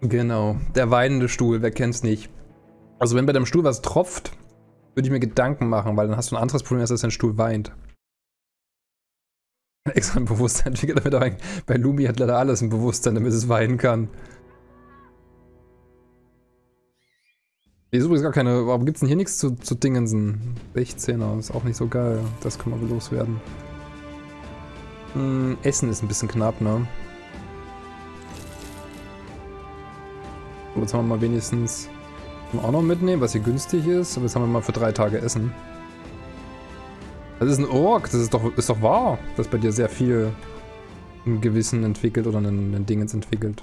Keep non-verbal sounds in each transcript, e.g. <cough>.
Genau, der weinende Stuhl, wer kennt's nicht. Also wenn bei deinem Stuhl was tropft, würde ich mir Gedanken machen, weil dann hast du ein anderes Problem, als dass dein Stuhl weint. Extra ein Bewusstsein entwickelt, damit er bei Lumi hat leider alles ein Bewusstsein, damit es weinen kann. Hier ist übrigens gar keine, warum gibt's denn hier nichts zu, zu Dingensen? 16er, ist auch nicht so geil. Das können wir loswerden. Hm, Essen ist ein bisschen knapp, ne? Jetzt haben wir mal wenigstens auch noch mitnehmen, was hier günstig ist. Aber jetzt haben wir mal für drei Tage Essen. Das ist ein Ork, das ist doch, ist doch wahr, dass bei dir sehr viel ein Gewissen entwickelt oder ein, ein Dingens entwickelt.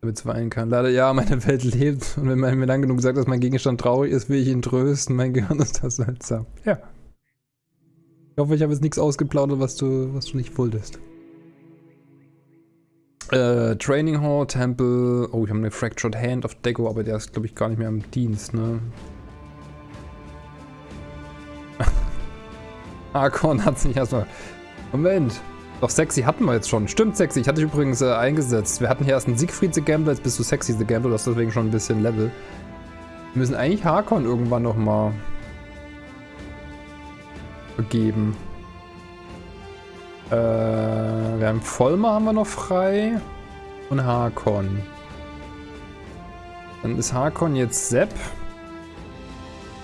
Damit es weinen kann. Leider ja, meine Welt lebt und wenn man mir lang genug sagt, dass mein Gegenstand traurig ist, will ich ihn trösten. Mein Gehirn ist das seltsam. Ja. Ich hoffe, ich habe jetzt nichts ausgeplaudert, was du, was du nicht wolltest. Äh, Training Hall, Temple. Oh, ich habe eine Fractured Hand of Deco, aber der ist, glaube ich, gar nicht mehr im Dienst, ne? <laughs> Archon hat sich erstmal. Moment. Doch, Sexy hatten wir jetzt schon. Stimmt, Sexy. Ich hatte dich übrigens äh, eingesetzt. Wir hatten hier erst einen Siegfried the Gambler, jetzt bist du Sexy the Gambler. Du hast deswegen schon ein bisschen Level. Wir müssen eigentlich Harkon irgendwann nochmal begeben. Äh, wir haben Vollmer haben wir noch frei. Und Harkon. Dann ist Harkon jetzt Sepp.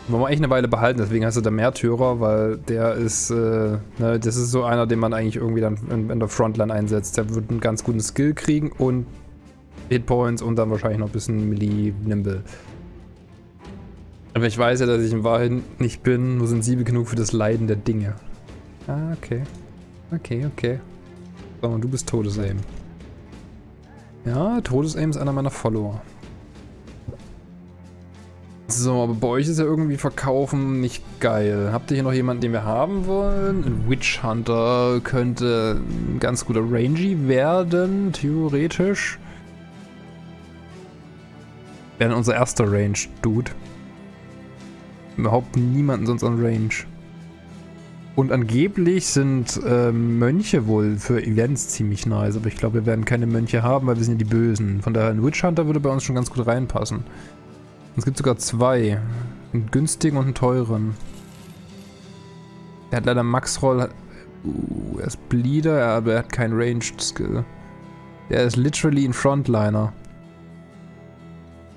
Wollen wir eigentlich eine Weile behalten, deswegen heißt er der Märtyrer, weil der ist, äh, ne, das ist so einer, den man eigentlich irgendwie dann in, in, der Frontline einsetzt. Der wird einen ganz guten Skill kriegen und Hitpoints und dann wahrscheinlich noch ein bisschen Melee-Nimble. Aber ich weiß ja, dass ich in Wahrheit nicht bin, nur sensibel genug für das Leiden der Dinge. Ah, okay. Okay, okay. So, und du bist Todesaim. Ja, Todesaim ist einer meiner Follower. So, aber bei euch ist ja irgendwie Verkaufen nicht geil. Habt ihr hier noch jemanden, den wir haben wollen? Ein Witch Hunter könnte ein ganz guter Rangy werden, theoretisch. Wäre unser erster Range-Dude. Überhaupt niemanden sonst an Range. Und angeblich sind äh, Mönche wohl für Events ziemlich nice, aber ich glaube, wir werden keine Mönche haben, weil wir sind ja die Bösen. Von daher, ein Witch Hunter würde bei uns schon ganz gut reinpassen. Und es gibt sogar zwei. Einen günstigen und einen teuren. Der hat leider Max-Roll. Uh, er ist Bleeder, aber er hat keinen Ranged-Skill. Der ist literally ein Frontliner.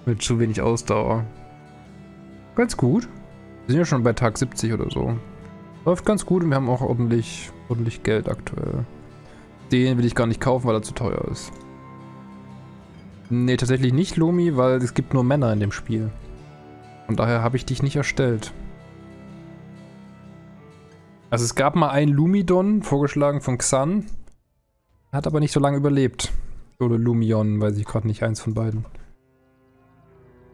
Mit zu wenig Ausdauer. Ganz gut. Wir sind ja schon bei Tag 70 oder so. Läuft ganz gut und wir haben auch ordentlich, ordentlich Geld aktuell. Den will ich gar nicht kaufen, weil er zu teuer ist. Nee, tatsächlich nicht Lomi, weil es gibt nur Männer in dem Spiel. Und daher habe ich dich nicht erstellt. Also es gab mal einen Lumidon, vorgeschlagen von Xan. Hat aber nicht so lange überlebt. Oder Lumion, weiß ich gerade nicht, eins von beiden.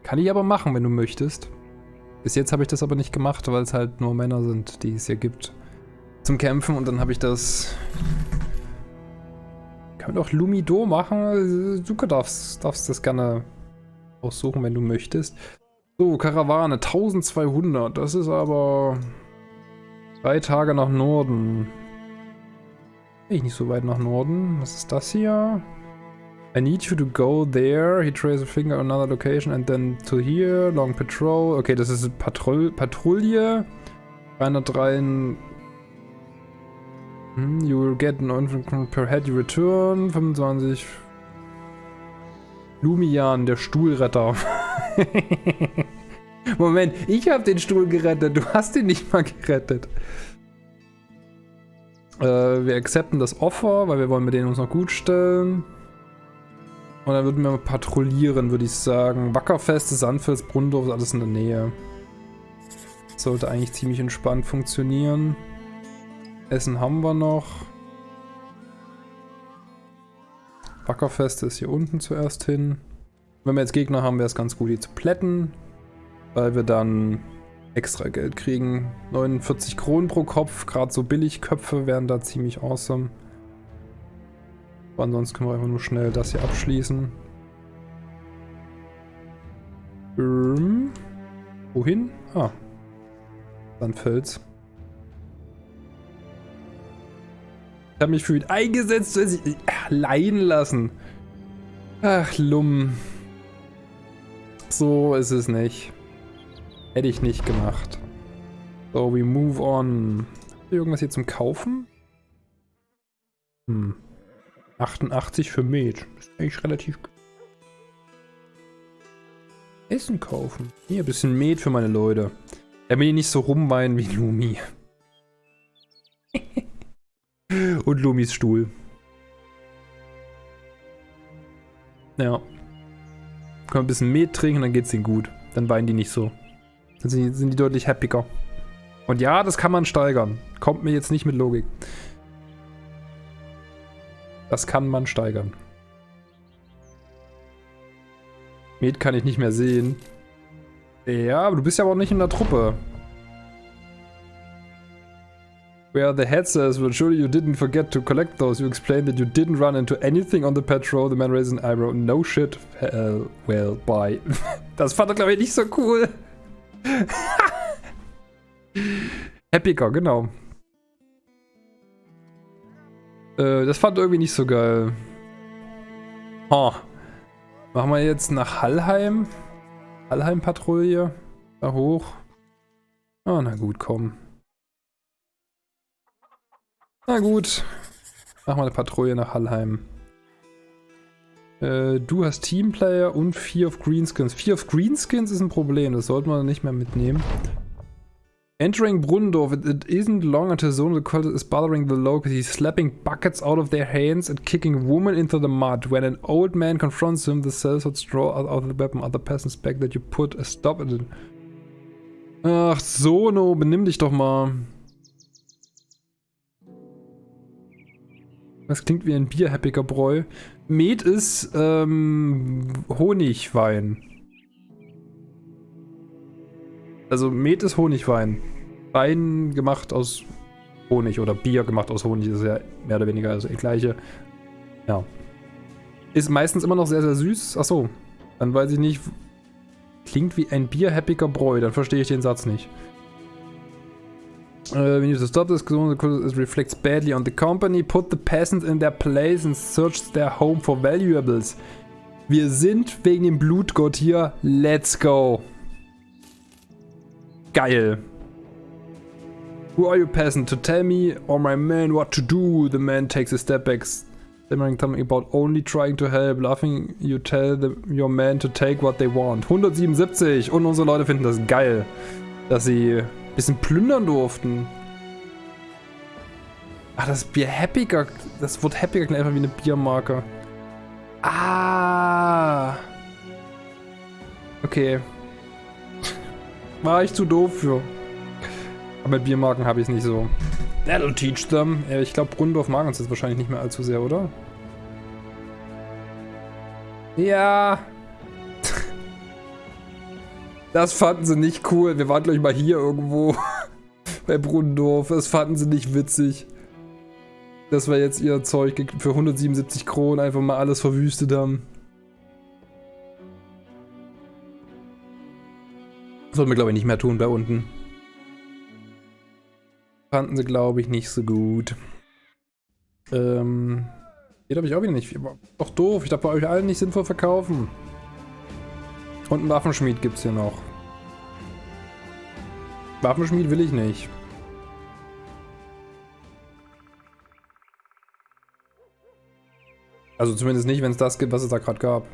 Kann ich aber machen, wenn du möchtest. Bis jetzt habe ich das aber nicht gemacht, weil es halt nur Männer sind, die es hier gibt. Zum Kämpfen und dann habe ich das... Kann man doch Lumido machen? Du darfst, darfst das gerne aussuchen, wenn du möchtest. So, Karawane, 1200. Das ist aber... Drei Tage nach Norden. Ich nicht so weit nach Norden. Was ist das hier? I need you to go there. He traces a finger on another location and then to here. Long patrol. Okay, das ist Patrouille. Patrouille. 303. Hmm, you will get an infant per head you return. 25. Lumian, der Stuhlretter. <laughs> Moment, ich habe den Stuhl gerettet. Du hast ihn nicht mal gerettet. Äh, wir akzepten das Offer, weil wir wollen mit denen uns noch gut stellen. Und dann würden wir mal patrouillieren, würde ich sagen. Wackerfeste, Sandfels, Brundorf, alles in der Nähe. sollte eigentlich ziemlich entspannt funktionieren. Essen haben wir noch. Wackerfeste ist hier unten zuerst hin. Wenn wir jetzt Gegner haben, wäre es ganz gut, die zu plätten. Weil wir dann extra Geld kriegen. 49 Kronen pro Kopf, gerade so billig Köpfe wären da ziemlich awesome. Aber ansonsten können wir einfach nur schnell das hier abschließen. Ähm, wohin? Ah. Sandfels. Ich habe mich für ihn eingesetzt, dass ich leihen lassen. Ach, Lum. So ist es nicht. Hätte ich nicht gemacht. So, we move on. Irgendwas hier zum Kaufen? Hm. 88 für Met. Ist eigentlich relativ... Essen kaufen. Hier, ein bisschen Met für meine Leute. Damit die nicht so rumweinen wie Lumi. <laughs> Und Lumis Stuhl. Ja. Können ein bisschen Met trinken, dann geht's ihnen gut. Dann weinen die nicht so. Dann sind die, sind die deutlich happiger. Und ja, das kann man steigern. Kommt mir jetzt nicht mit Logik. Das kann man steigern. Med kann ich nicht mehr sehen. Ja, aber du bist ja auch nicht in der Truppe. Where the head says, well surely you didn't forget to collect those. You explained that you didn't run into anything on the patrol. The man raised an eyebrow. No shit. Uh, well, bye. <laughs> das fand er, glaube ich, nicht so cool. <laughs> Happiger, genau. Äh, das fand irgendwie nicht so geil. Oh. Machen wir jetzt nach Hallheim. Hallheim-Patrouille. Da hoch. Oh, na gut, komm. Na gut. Machen wir eine Patrouille nach Hallheim. Äh, du hast Teamplayer und Fear of Greenskins. Fear of Greenskins ist ein Problem, das sollten wir nicht mehr mitnehmen. Entering Brunnendorf, it, isn't long until Zone the is bothering the locals. He's slapping buckets out of their hands and kicking women into the mud. When an old man confronts him, the sellswords draw out of the weapon. Other peasants beg that you put a stop in it. Ach, Sono, benimm dich doch mal. Das klingt wie ein bierhappiger Bräu. Met ist ähm, Honigwein. Also Met ist Honigwein. Wein gemacht aus Honig oder Bier gemacht aus Honig ist ja mehr oder weniger also das gleiche. Ja. Ist meistens immer noch sehr, sehr süß. Achso, dann weiß ich nicht. Klingt wie ein bierhappiger Bräu, dann verstehe ich den Satz nicht. Uh, we need to stop this because it reflects badly on the company. Put the peasants in their place and search their home for valuables. Wir sind wegen dem Blutgott hier. Let's go. Geil. Who are you peasant to tell me or my man what to do? The man takes a step back, stammering something about only trying to help. Laughing, you tell the, your man to take what they want. 177 und unsere Leute finden das geil, dass sie bisschen plündern durften. Ach, das Bier Happiger. Das Wort Happiger klingt einfach wie eine Biermarke. Ah. Okay. War ich zu doof für. Aber mit Biermarken habe ich es nicht so. That'll teach them. Ich glaube, Brunndorf mag uns jetzt wahrscheinlich nicht mehr allzu sehr, oder? Ja. <laughs> Das fanden sie nicht cool. Wir waren gleich mal hier irgendwo <laughs> bei Brunnendorf. Das fanden sie nicht witzig. Dass wir jetzt ihr Zeug für 177 Kronen einfach mal alles verwüstet haben. Sollten wir, glaube ich, nicht mehr tun bei unten. Fanden sie, glaube ich, nicht so gut. Ähm... Hier darf ich auch wieder nicht. Doch doof. Ich darf bei euch allen nicht sinnvoll verkaufen. Und einen Waffenschmied gibt es hier noch. Waffenschmied will ich nicht. Also zumindest nicht, wenn es das gibt, was es da gerade gab.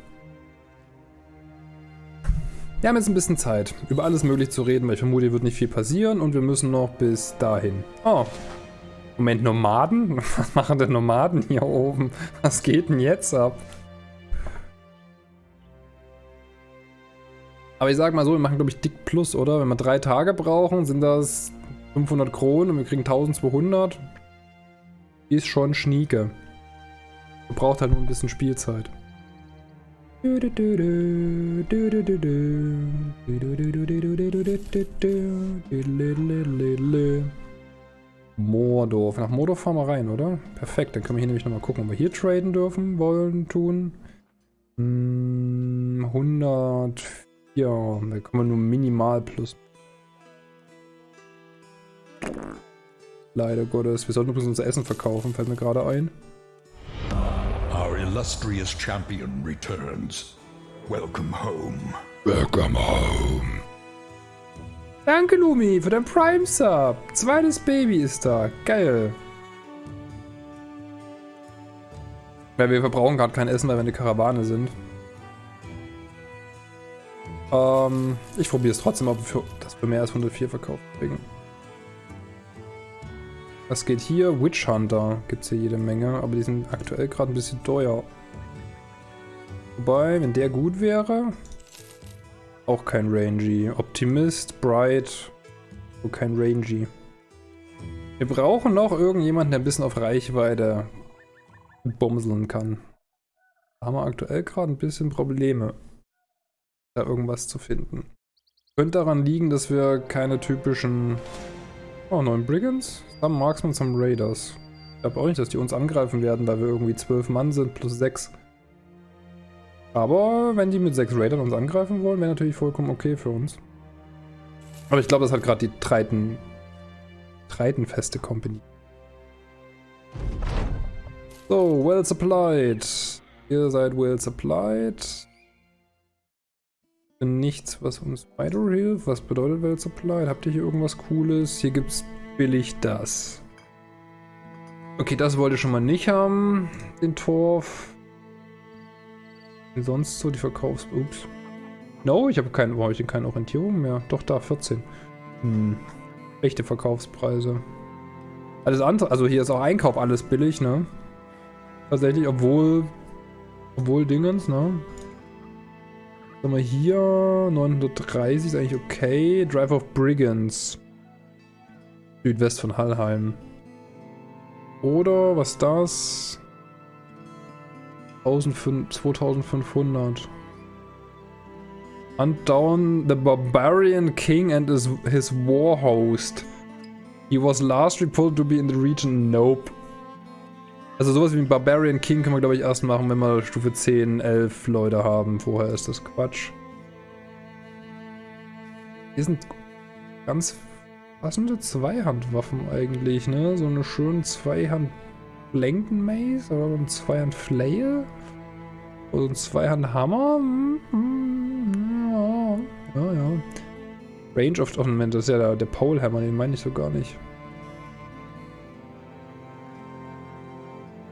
Wir haben jetzt ein bisschen Zeit, über alles möglich zu reden, weil ich vermute, hier wird nicht viel passieren und wir müssen noch bis dahin. Oh. Moment, Nomaden? <laughs> Was machen denn Nomaden hier oben? Was geht denn jetzt ab? Aber ich sag mal so, wir machen glaube ich dick plus, oder? Wenn wir drei Tage brauchen, sind das 500 Kronen und wir kriegen 1200. Ist schon schnieke. Braucht halt nur ein bisschen Spielzeit. Mordorf. Nach Mordorf fahren wir rein, oder? Perfekt, dann können wir hier nämlich nochmal gucken, ob wir hier traden dürfen, wollen, tun. 104. Ja, da kann man nur minimal plus. Leider Gottes. Wir sollten übrigens unser Essen verkaufen, fällt mir gerade ein. Illustrious champion returns. Welcome home. Welcome home. Danke, Lumi, für dein Prime-Sub. Zweites Baby ist da. Geil. Weil wir verbrauchen gerade kein Essen, weil wir eine Karawane sind. Ähm, ich probiere es trotzdem, ob wir das für mehr als 104 verkauft kriegen. Was geht hier? Witch Hunter gibt es hier jede Menge, aber die sind aktuell gerade ein bisschen teuer. Wobei, wenn der gut wäre, auch kein Rangy. Optimist, Bright, so kein Rangy. Wir brauchen noch irgendjemanden, der ein bisschen auf Reichweite bumseln kann. Da haben wir aktuell gerade ein bisschen Probleme, da irgendwas zu finden. Könnte daran liegen, dass wir keine typischen... Oh, neun Brigands? Some Marksmen, some Raiders. Ich glaube auch nicht, dass die uns angreifen werden, weil wir irgendwie zwölf Mann sind plus sechs. Aber wenn die mit sechs Raidern uns angreifen wollen, wäre natürlich vollkommen okay für uns. Aber ich glaube, das hat gerade die Treiten... Treitenfeste Company. So, well supplied. Ihr seid well supplied. Nichts, was uns weiterhilft. Was bedeutet well supplied? Habt ihr hier irgendwas Cooles? Hier gibt's billig das. Okay, das wollte ich schon mal nicht haben. Den Torf. Wie sonst so die Verkaufs... Ups. No, ich habe ich denn keine Orientierung mehr? Doch, da, 14. Hm. Echte Verkaufspreise. Alles andere... Also hier ist auch Einkauf alles billig, ne? Tatsächlich, obwohl... Obwohl Dingens, ne? Sagen wir hier, 930 ist eigentlich okay. Drive of Brigands. Südwest von Hallheim. Oder, was ist das? 2500. Hunt down the barbarian king and his, his war host. He was last reported to be in the region. Nope. Also sowas wie ein Barbarian King können wir glaube ich erst machen, wenn wir Stufe 10, 11 Leute haben. Vorher ist das Quatsch. Hier sind ganz passende Zweihandwaffen eigentlich, ne? So eine schöne Zweihand Blanken Mace oder ein Zweihand Flail oder ein Zweihand Hammer. Hm, hm, ja, ja, ja. Range of Ornament, das ist ja der, der Pole Hammer, den meine ich so gar nicht.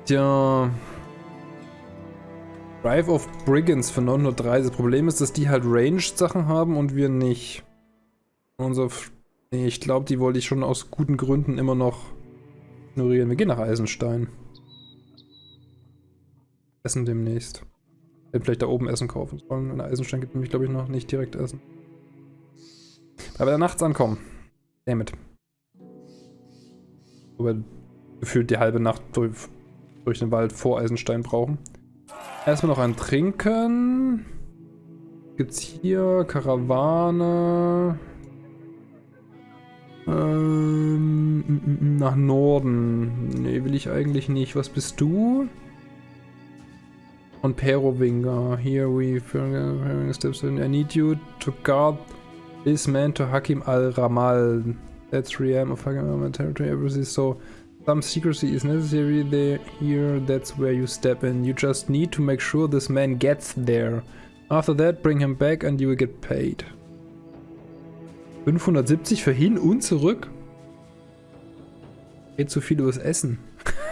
Tja. Drive of Brigands für 930. Das Problem ist, dass die halt Ranged-Sachen haben und wir nicht. Unser... Nee, ich glaube, die wollte ich schon aus guten Gründen immer noch ignorieren. Wir gehen nach Eisenstein. Essen demnächst. Hätten vielleicht da oben Essen kaufen sollen. In Eisenstein gibt nämlich, glaube ich, noch nicht direkt Essen. Aber da nachts ankommen. Damit. Wobei gefühlt die halbe Nacht durch durch den Wald vor Eisenstein brauchen. Erstmal noch ein Trinken. Gibt's hier Karawane. Ähm, nach Norden. Nee, will ich eigentlich nicht. Was bist du? Und Perowinger. Here we steps in. I need you to guard this man to Hakim al-Ramal. That's 3M of Hakim territory. Everything so. Some secrecy is necessary there, here, that's where you step in. You just need to make sure this man gets there. After that, bring him back and you will get paid. 570 für hin und zurück? Geht zu viel übers Essen. <laughs>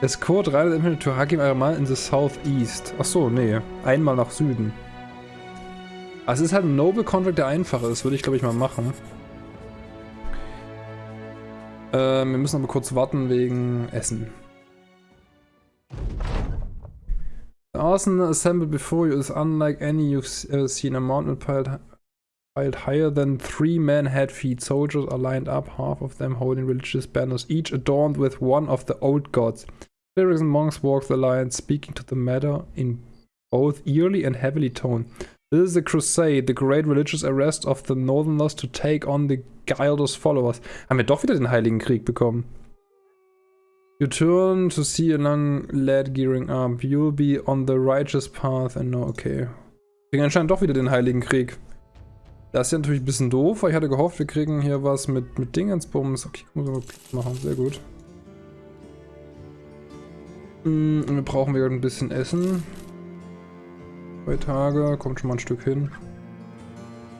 Escort rided implement to Hakim Aramal in the southeast. Achso, nee. Einmal nach Süden. Also es ist halt ein Noble Contract, der einfacher ist. Würde ich, glaube ich, mal machen. Ähm, wir müssen aber kurz warten wegen Essen. The arsenal assembled before you is unlike any you've ever uh, seen. A mountain piled, piled higher than three men head feet. Soldiers are lined up, half of them holding religious banners, each adorned with one of the old gods. Clerics and monks walk the line, speaking to the matter in both eerily and heavily tone. This is a crusade, the great religious arrest of the Northerners to take on the Gildos followers. Haben wir doch wieder den Heiligen Krieg bekommen. You turn to see a long lad gearing up. You'll be on the righteous path and no, okay. Wir kriegen anscheinend doch wieder den Heiligen Krieg. Das ist ja natürlich ein bisschen doof, weil ich hatte gehofft, wir kriegen hier was mit, mit Dingensbums. Okay, muss mal machen, sehr gut. Hm, wir brauchen wieder ein bisschen Essen. Zwei Tage, kommt schon mal ein Stück hin.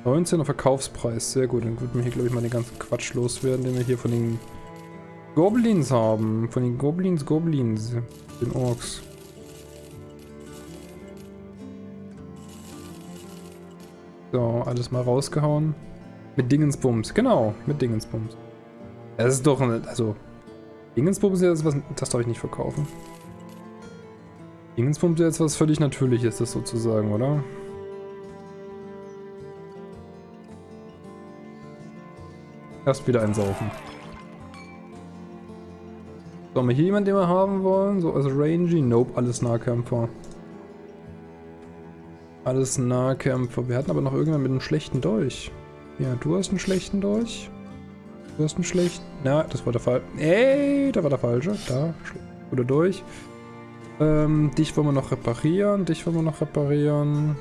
19er Verkaufspreis, sehr gut. Dann würden wir hier, glaube ich, mal den ganzen Quatsch loswerden, den wir hier von den Goblins haben. Von den Goblins, Goblins. Den Orks. So, alles mal rausgehauen. Mit Dingensbums, genau, mit Dingensbums. Das ist doch, ein, also, Dingensbums ist jetzt was, das darf ich nicht verkaufen. Dingensbums ist jetzt was völlig Natürliches, das sozusagen, oder? Erst wieder einsaufen. So, haben wir hier jemanden, den wir haben wollen? So, also Rangy? Nope, alles Nahkämpfer. Alles Nahkämpfer. Wir hatten aber noch irgendwann mit einem schlechten Dolch. Ja, du hast einen schlechten Dolch. Du hast einen schlechten... Na, das war der Fall. Ey, da war der falsche. Da, oder durch. Ähm, dich wollen wir noch reparieren. Dich wollen wir noch reparieren.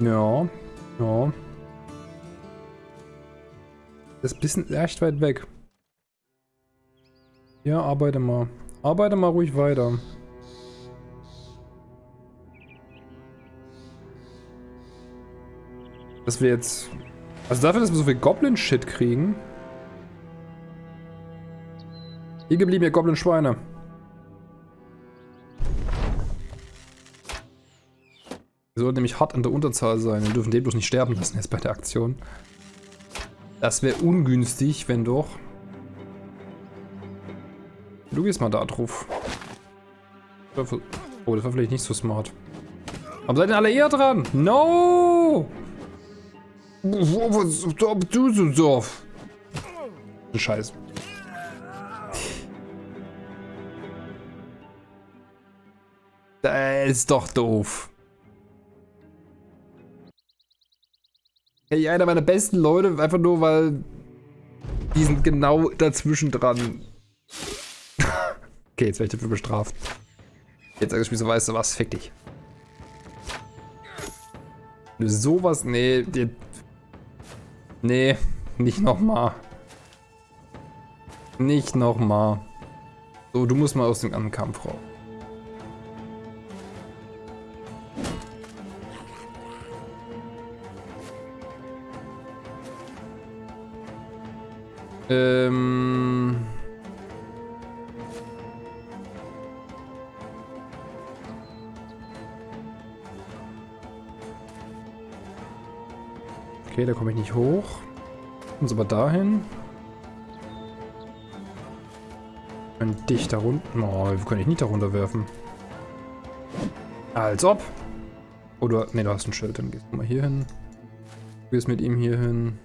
Ja. Ja. Das ist ein bisschen echt weit weg. Ja, arbeite mal. Arbeite mal ruhig weiter. Dass wir jetzt... Also dafür, dass wir so viel Goblin-Shit kriegen. Hier geblieben, ihr Goblin-Schweine. Wir sollten nämlich hart an der Unterzahl sein. Wir dürfen den bloß nicht sterben lassen jetzt bei der Aktion. Das wäre ungünstig, wenn doch. Du gehst mal da drauf. Oh, das war vielleicht nicht so smart. Warum seid ihr alle eher dran? No! Du so doof. Scheiß. Das ist doch doof. Hey, einer meiner besten Leute, einfach nur weil die sind genau dazwischen dran. Okay, jetzt werde ich dafür bestraft. Jetzt sag ich mir so, weißt du was, fick dich. Wenn du sowas, nee, die, nee, nicht nochmal. Nicht nochmal. So, du musst mal aus dem anderen Kampf raus. Ähm... Okay, da komme ich nicht hoch. Uns aber dahin. Können dich da runter... Oh, wir können dich nicht da runterwerfen. Als ob. Oder... Ne, du hast ein Schild. Dann gehst du mal hier hin. Du gehst mit ihm hier hin.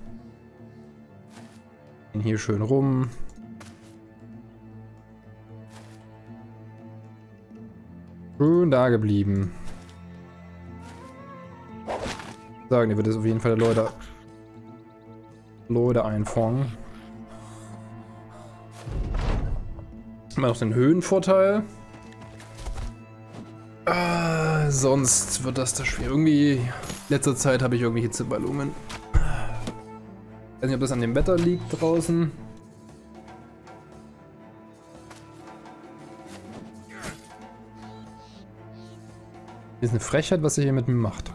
Hier schön rum. Schön da geblieben. Sagen, ihr wird es auf jeden Fall Leute, Leute einfangen. Immer noch den Höhenvorteil. Äh, sonst wird das das schwer. Irgendwie, letzter Zeit habe ich irgendwie Hitzeballungen. Ich weiß nicht, ob das an dem Wetter liegt draußen. Hier ist eine Frechheit, was ihr hier mit mir macht.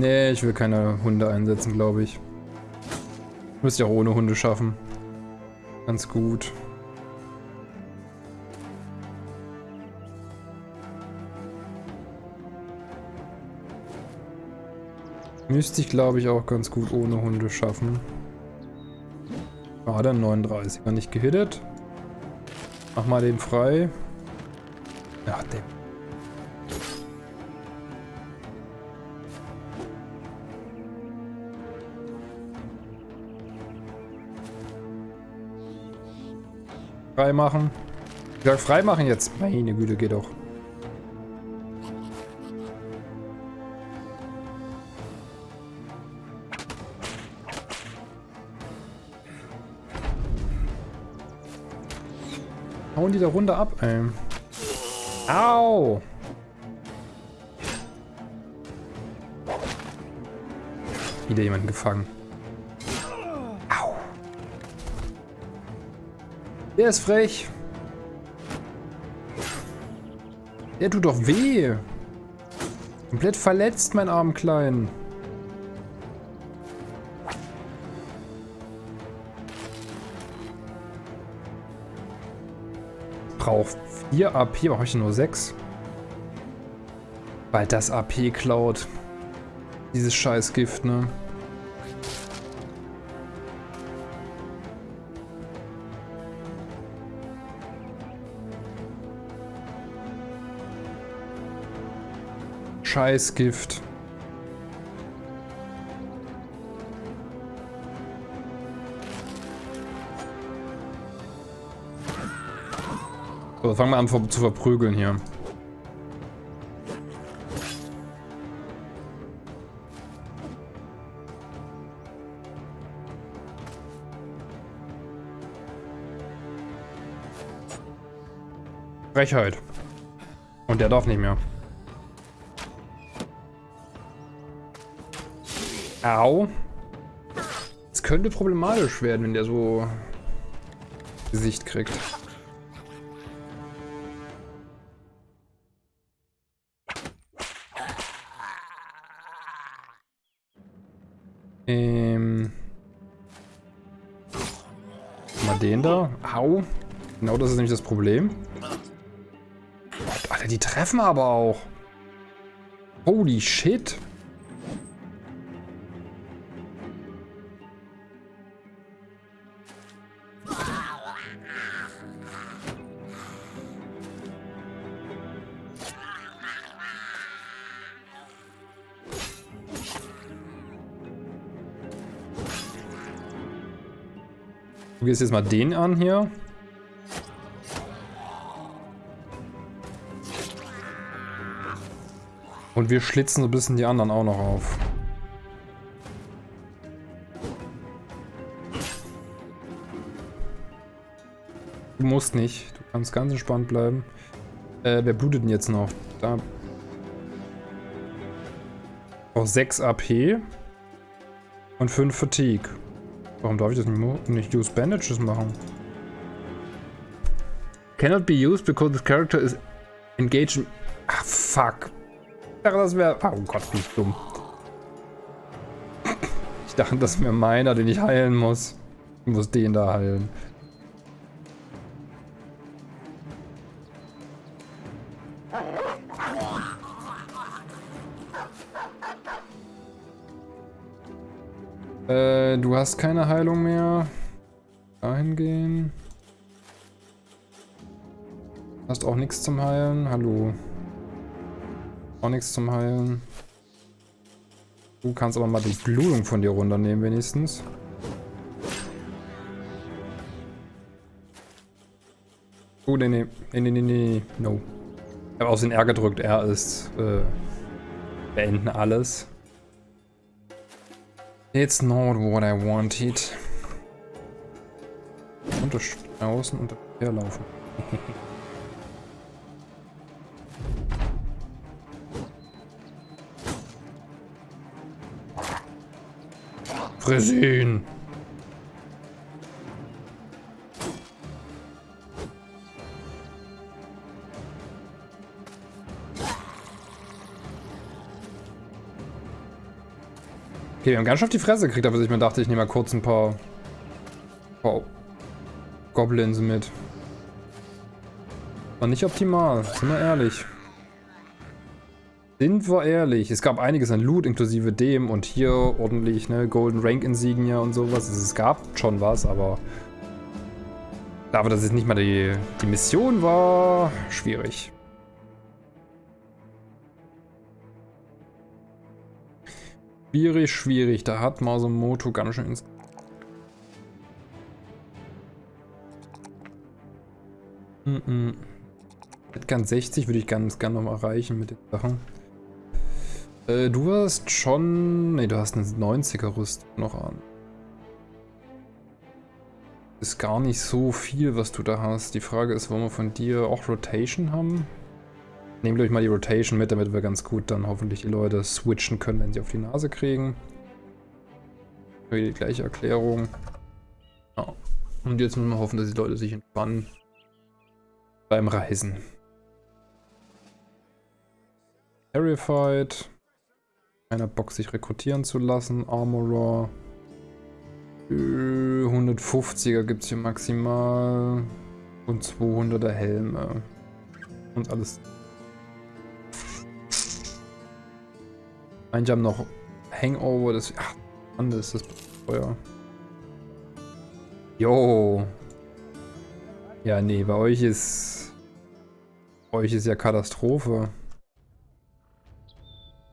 Nee, ich will keine Hunde einsetzen, glaube ich. Müsst ja auch ohne Hunde schaffen. Ganz gut. Müsste ich, glaube ich, auch ganz gut ohne Hunde schaffen. Ah, der 39. War nicht gehittet. Mach mal den frei. Ach, der. Frei machen. Ich sag frei machen jetzt. Meine Güte, geht doch. Hauen die da runter ab, ey. Au! wieder jemanden gefangen. Der ist frech. Der tut doch weh. Komplett verletzt, mein armen Kleinen. Braucht 4 AP, habe ich nur 6? Weil das AP klaut. Dieses Scheißgift, ne? Scheißgift. So, fangen wir an zu verprügeln hier. Frechheit. Und der darf nicht mehr. Au. Es könnte problematisch werden, wenn der so Gesicht kriegt. Ähm. Mal den da. Au. Genau das ist nämlich das Problem. Alter, die treffen aber auch. Holy shit. Gehst jetzt mal den an hier. Und wir schlitzen so ein bisschen die anderen auch noch auf. Du musst nicht. Du kannst ganz entspannt bleiben. Äh, wer blutet denn jetzt noch? Da. Auch 6 AP. Und 5 Fatigue. Warum darf ich das nicht, nicht use bandages machen? Cannot be used because the character is engaged in... Ach, fuck. Ich dachte, das wäre... Oh Gott, bin ich dumm. Ich dachte, das wäre meiner, den ich heilen muss. Ich muss den da heilen. Hast keine Heilung mehr. Dahin gehen. Hast auch nichts zum Heilen. Hallo. Auch nichts zum Heilen. Du kannst aber mal die Blutung von dir runternehmen wenigstens. Oh, nee, nee, nee, nee, nee, no. Ich habe aus den R gedrückt, R ist, äh, beenden alles. It's not what I wanted. Unter außen und herlaufen. <laughs> Friss ihn! Okay, wir haben ganz schön auf die Fresse gekriegt, aber ich mir dachte, ich nehme mal kurz ein paar, paar Goblins mit. War nicht optimal, sind wir ehrlich. Sind wir ehrlich. Es gab einiges an Loot, inklusive dem und hier ordentlich, ne, Golden Rank Insignia und sowas. Es gab schon was, aber dafür, dass es nicht mal die, die Mission war, schwierig. Schwierig, schwierig. Da hat Masumoto ganz schön ins... Mm -mm. Ganz 60 würde ich ganz gerne noch mal erreichen mit den Sachen. Äh, du hast schon... Ne, du hast eine 90er Rüstung noch an. Ist gar nicht so viel, was du da hast. Die Frage ist, wollen wir von dir auch Rotation haben? Nehmt euch mal die Rotation mit, damit wir ganz gut dann hoffentlich die Leute switchen können, wenn sie auf die Nase kriegen. Die gleiche Erklärung. Ja. Und jetzt müssen wir hoffen, dass die Leute sich entspannen beim Reisen. Terrified. Keiner Bock, sich rekrutieren zu lassen. Armorer. 150er gibt es hier maximal. Und 200er Helme. Und alles. Manche haben noch Hangover. Das, ach, anders ist das Feuer. Jo. Ja, nee, bei euch ist... Bei euch ist ja Katastrophe.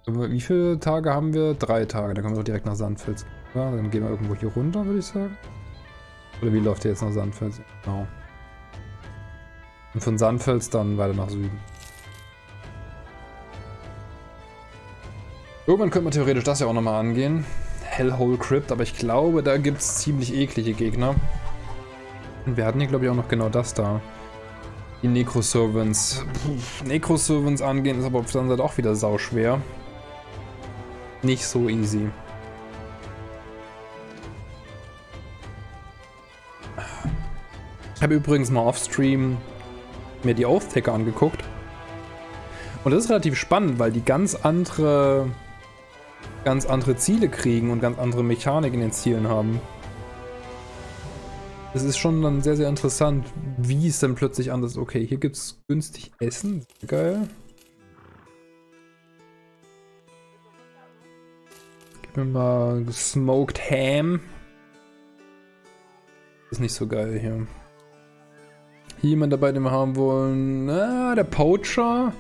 Wie viele Tage haben wir? Drei Tage. Dann kommen wir doch direkt nach Sandfels. Ja, dann gehen wir irgendwo hier runter, würde ich sagen. Oder wie läuft ihr jetzt nach Sandfels? Genau. Und von Sandfels dann weiter nach Süden. Irgendwann könnte man theoretisch das ja auch nochmal angehen. Hellhole Crypt, aber ich glaube, da gibt es ziemlich eklige Gegner. Und wir hatten hier, glaube ich, auch noch genau das da. Die Necro-Servants. Necro-Servants angehen ist aber auf der anderen Seite auch wieder sauschwer. Nicht so easy. Ich habe übrigens mal off-stream mir die Oath-Taker angeguckt. Und das ist relativ spannend, weil die ganz andere ganz andere Ziele kriegen und ganz andere Mechanik in den Zielen haben. Es ist schon dann sehr, sehr interessant, wie es dann plötzlich anders ist. Okay, hier gibt es günstig Essen. Geil. Gib mir mal Smoked Ham. Ist nicht so geil hier. Hier jemand dabei, den wir haben wollen. Ah, der Poacher.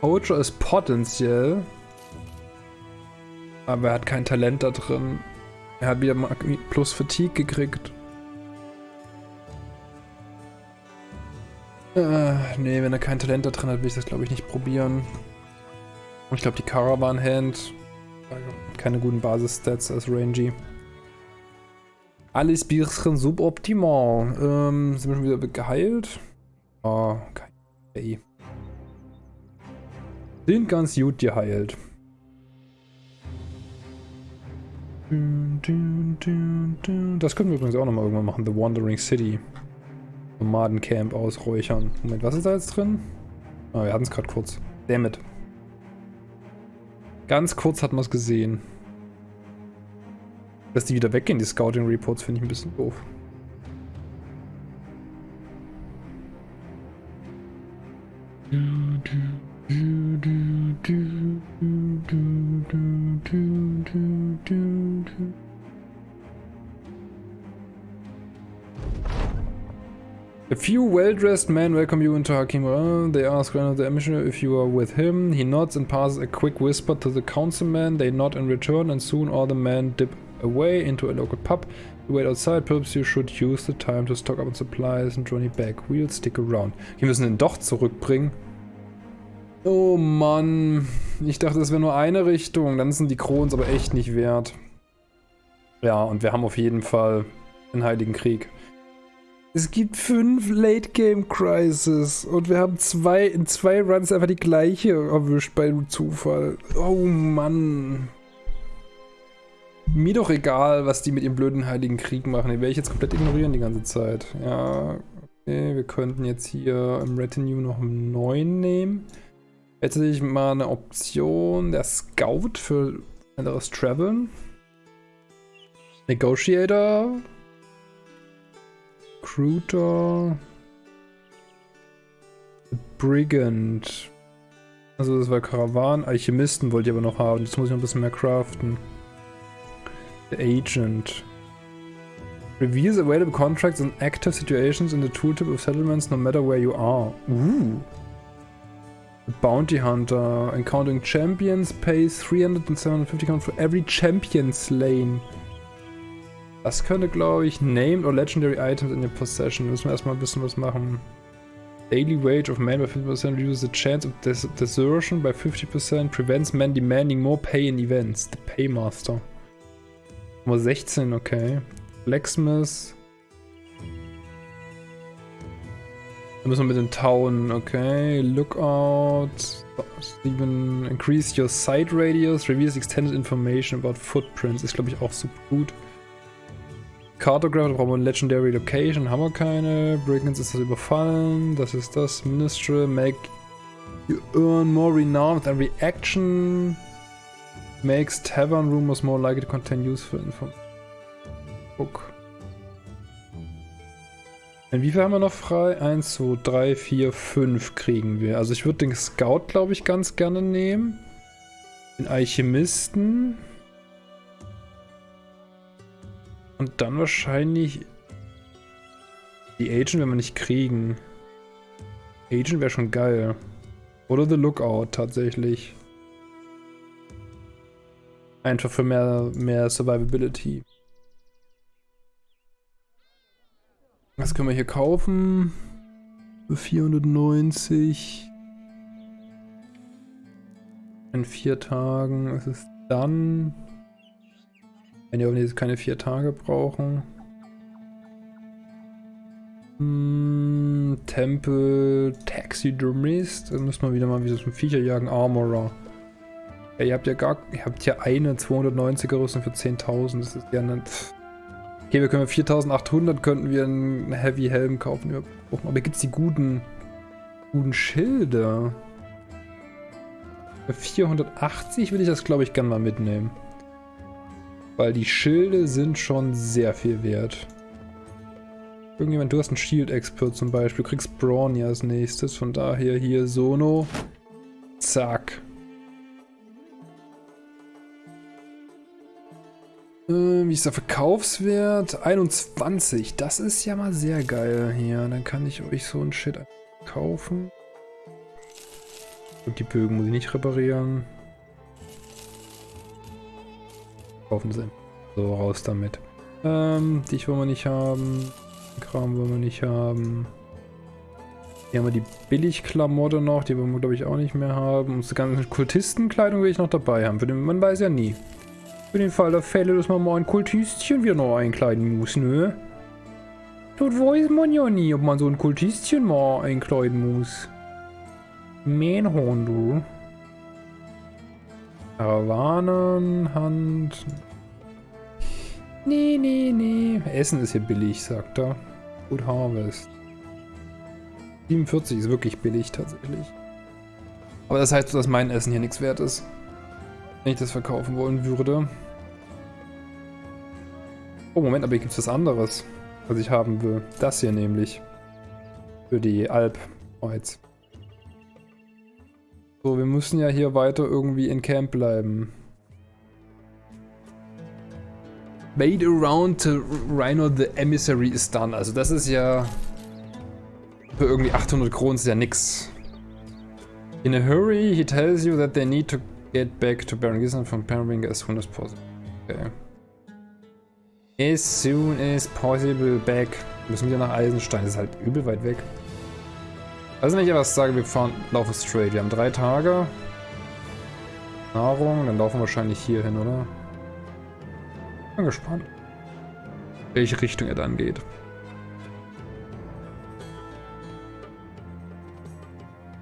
Poacher ist potenziell. Aber er hat kein Talent da drin. Er hat wieder plus Fatigue gekriegt. Äh, nee, wenn er kein Talent da drin hat, will ich das glaube ich nicht probieren. Und ich glaube die Caravan Hand keine guten Basis-Stats als Rangy. Alles bisschen suboptimal. Ähm, sind wir schon wieder geheilt? Oh, okay. Sind ganz gut geheilt. Das können wir übrigens auch nochmal irgendwann machen. The Wandering City. Nomadencamp ausräuchern. Moment, was ist da jetzt drin? Ah, wir hatten es gerade kurz. Dammit. Ganz kurz hat man es gesehen. Dass die wieder weggehen, die Scouting Reports, finde ich ein bisschen doof. Du, du. A few well-dressed men welcome you into Hakim. They ask of the missionary if you are with him. He nods and passes a quick whisper to the councilman. They nod in return and soon all the men dip away into a local pub. You wait outside, perhaps you should use the time to stock up on supplies and journey back. We'll stick around. Wir müssen ihn doch zurückbringen. Oh Mann. Ich dachte, es wäre nur eine Richtung. Dann sind die Krons aber echt nicht wert. Ja, und wir haben auf jeden Fall den Heiligen Krieg. Es gibt fünf Late-Game-Crisis und wir haben zwei, in zwei Runs einfach die gleiche erwischt bei Zufall. Oh Mann. Mir doch egal, was die mit ihrem blöden Heiligen Krieg machen. Den werde ich jetzt komplett ignorieren die ganze Zeit. Ja, okay, wir könnten jetzt hier im Retinue noch einen neuen nehmen. Jetzt hätte ich mal eine Option, der Scout für anderes Traveln. Negotiator. Recruiter. Brigand. Also das war Karawan. Alchemisten wollte ich aber noch haben. Jetzt muss ich noch ein bisschen mehr craften. The Agent. Reveals available contracts and active situations in the tooltip of settlements no matter where you are. Ooh. Bounty Hunter. Encountering champions pays 300 and 750 count for every champion slain. Das könnte, glaube ich, Named or Legendary Items in your possession. Müssen wir erstmal ein bisschen was machen. Daily wage of man by 50% reduces the chance of des desertion by 50%, prevents men demanding more pay in events. The Paymaster. Nummer 16, okay. Blacksmith. Da müssen wir mit den Town, okay. Lookout. Even increase your sight radius. Reveals extended information about footprints. Ist, glaube ich, auch super gut. Cartograph, da brauchen wir eine Legendary Location, haben wir keine. Brigands ist das überfallen. Das ist das. Ministry, make you earn more renown with every action. Makes tavern rumors more likely to contain useful info. Book. Viel haben wir noch frei? 1, 2, 3, 4, 5 kriegen wir. Also ich würde den Scout, glaube ich, ganz gerne nehmen. Den Alchemisten. Und dann wahrscheinlich die Agent werden wir nicht kriegen. Agent wäre schon geil. Oder The Lookout tatsächlich. Einfach für mehr, mehr Survivability. Was können wir hier kaufen? Für 490. In vier Tagen ist es dann. Wenn die jetzt keine vier Tage brauchen. Hm, Tempel, Taxidermist. Dann müssen wir wieder mal wie so ein Viecher jagen. Armorer. Ja, ihr habt ja gar. Ihr habt ja eine 290er Rüstung für 10.000. Das ist ja nicht. Okay, wir können 4800 könnten wir einen Heavy Helm kaufen. Aber gibt es die guten. guten Schilder? Für 480 will ich das, glaube ich, gerne mal mitnehmen. Weil die Schilde sind schon sehr viel wert. Irgendjemand, du hast einen Shield-Expert zum Beispiel. Du kriegst Brawny als nächstes. Von daher hier Sono. Zack. Wie ist der Verkaufswert? 21. Das ist ja mal sehr geil hier. Dann kann ich euch so ein Shit kaufen. Und die Bögen muss ich nicht reparieren. Kaufen sie. So, raus damit. Ähm, dich wollen wir nicht haben. Kram wollen wir nicht haben. Hier haben wir die Billigklamotte noch, die wollen wir glaube ich auch nicht mehr haben. Unsere ganzen Kultistenkleidung will ich noch dabei haben. Man weiß ja nie. Für den Fall der Fälle, dass man mal ein Kultistchen wieder noch einkleiden muss, ne? Dort weiß man ja nie, ob man so ein Kultistchen mal einkleiden muss. Mähnhorn, du. Karawanenhand. Nee, nee, nee. Essen ist hier billig, sagt er. Good Harvest. 47 ist wirklich billig tatsächlich. Aber das heißt, dass mein Essen hier nichts wert ist. Wenn ich das verkaufen wollen würde. Oh, Moment, aber hier gibt es was anderes, was ich haben will. Das hier nämlich. Für die Alp. Oh, jetzt. So, wir müssen ja hier weiter irgendwie in Camp bleiben. Made around to Rhino the Emissary is done. Also das ist ja... Für irgendwie 800 Kronen ist ja nix. In a hurry, he tells you that they need to get back to Baron Gisland from Perringa as soon as possible. Okay. As soon as possible back. Wir müssen wieder nach Eisenstein. Das ist halt übel weit weg. Also wenn ich etwas sage, wir fahren, laufen straight. Wir haben drei Tage. Nahrung, dann laufen wir wahrscheinlich hier hin, oder? Bin gespannt, welche Richtung er dann geht.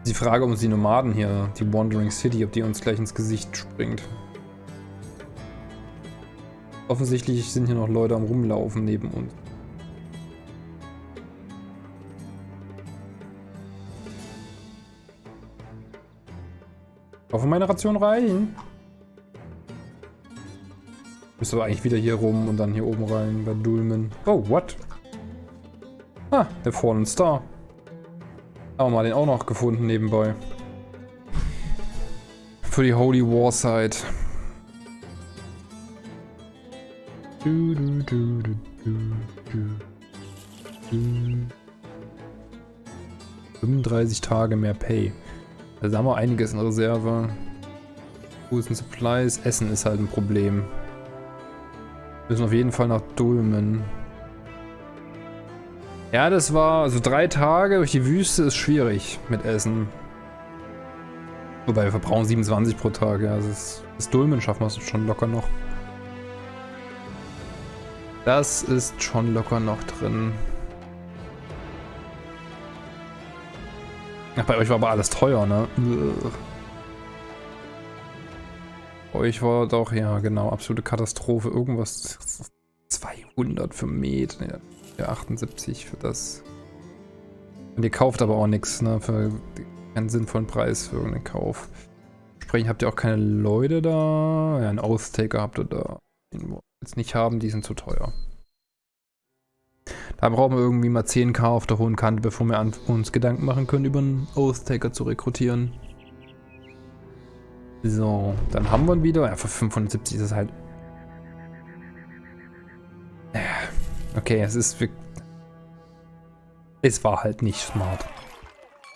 Die Frage, ob uns die Nomaden hier, die Wandering City, ob die uns gleich ins Gesicht springt. Offensichtlich sind hier noch Leute am rumlaufen neben uns. Hoffe, meine Ration reichen. Müsste aber eigentlich wieder hier rum und dann hier oben rein bei Dulmen. Oh, what? Ah, der Fallen Star. Haben wir mal den auch noch gefunden nebenbei. Für die Holy War Site. Du, du, du, du, du, du. 35 Tage mehr Pay. Also haben wir einiges in Reserve. Tools and Supplies. Essen ist halt ein Problem. Wir müssen auf jeden Fall nach Dulmen. Ja, das war, also drei Tage durch die Wüste ist schwierig mit Essen. Wobei wir verbrauchen 27 pro Tag, ja. Also das, das Dulmen schaffen wir schon locker noch. Das ist schon locker noch drin. Ach, bei euch war aber alles teuer, ne? Bei euch war doch, ja genau, absolute Katastrophe. Irgendwas 200 100 für Med, ja, 78 für das. Und ihr kauft aber auch nichts, ne, für keinen sinnvollen Preis für irgendeinen Kauf. Entsprechend habt ihr auch keine Leute da. Ja, einen Oath-Taker habt ihr da. Den jetzt nicht haben, die sind zu teuer. Da brauchen wir irgendwie mal 10k auf der hohen Kante, bevor wir uns Gedanken machen können, über einen Oath-Taker zu rekrutieren. So, dann haben wir ihn wieder. Ja, für 570 ist es halt... Okay, es ist... Es war halt nicht smart.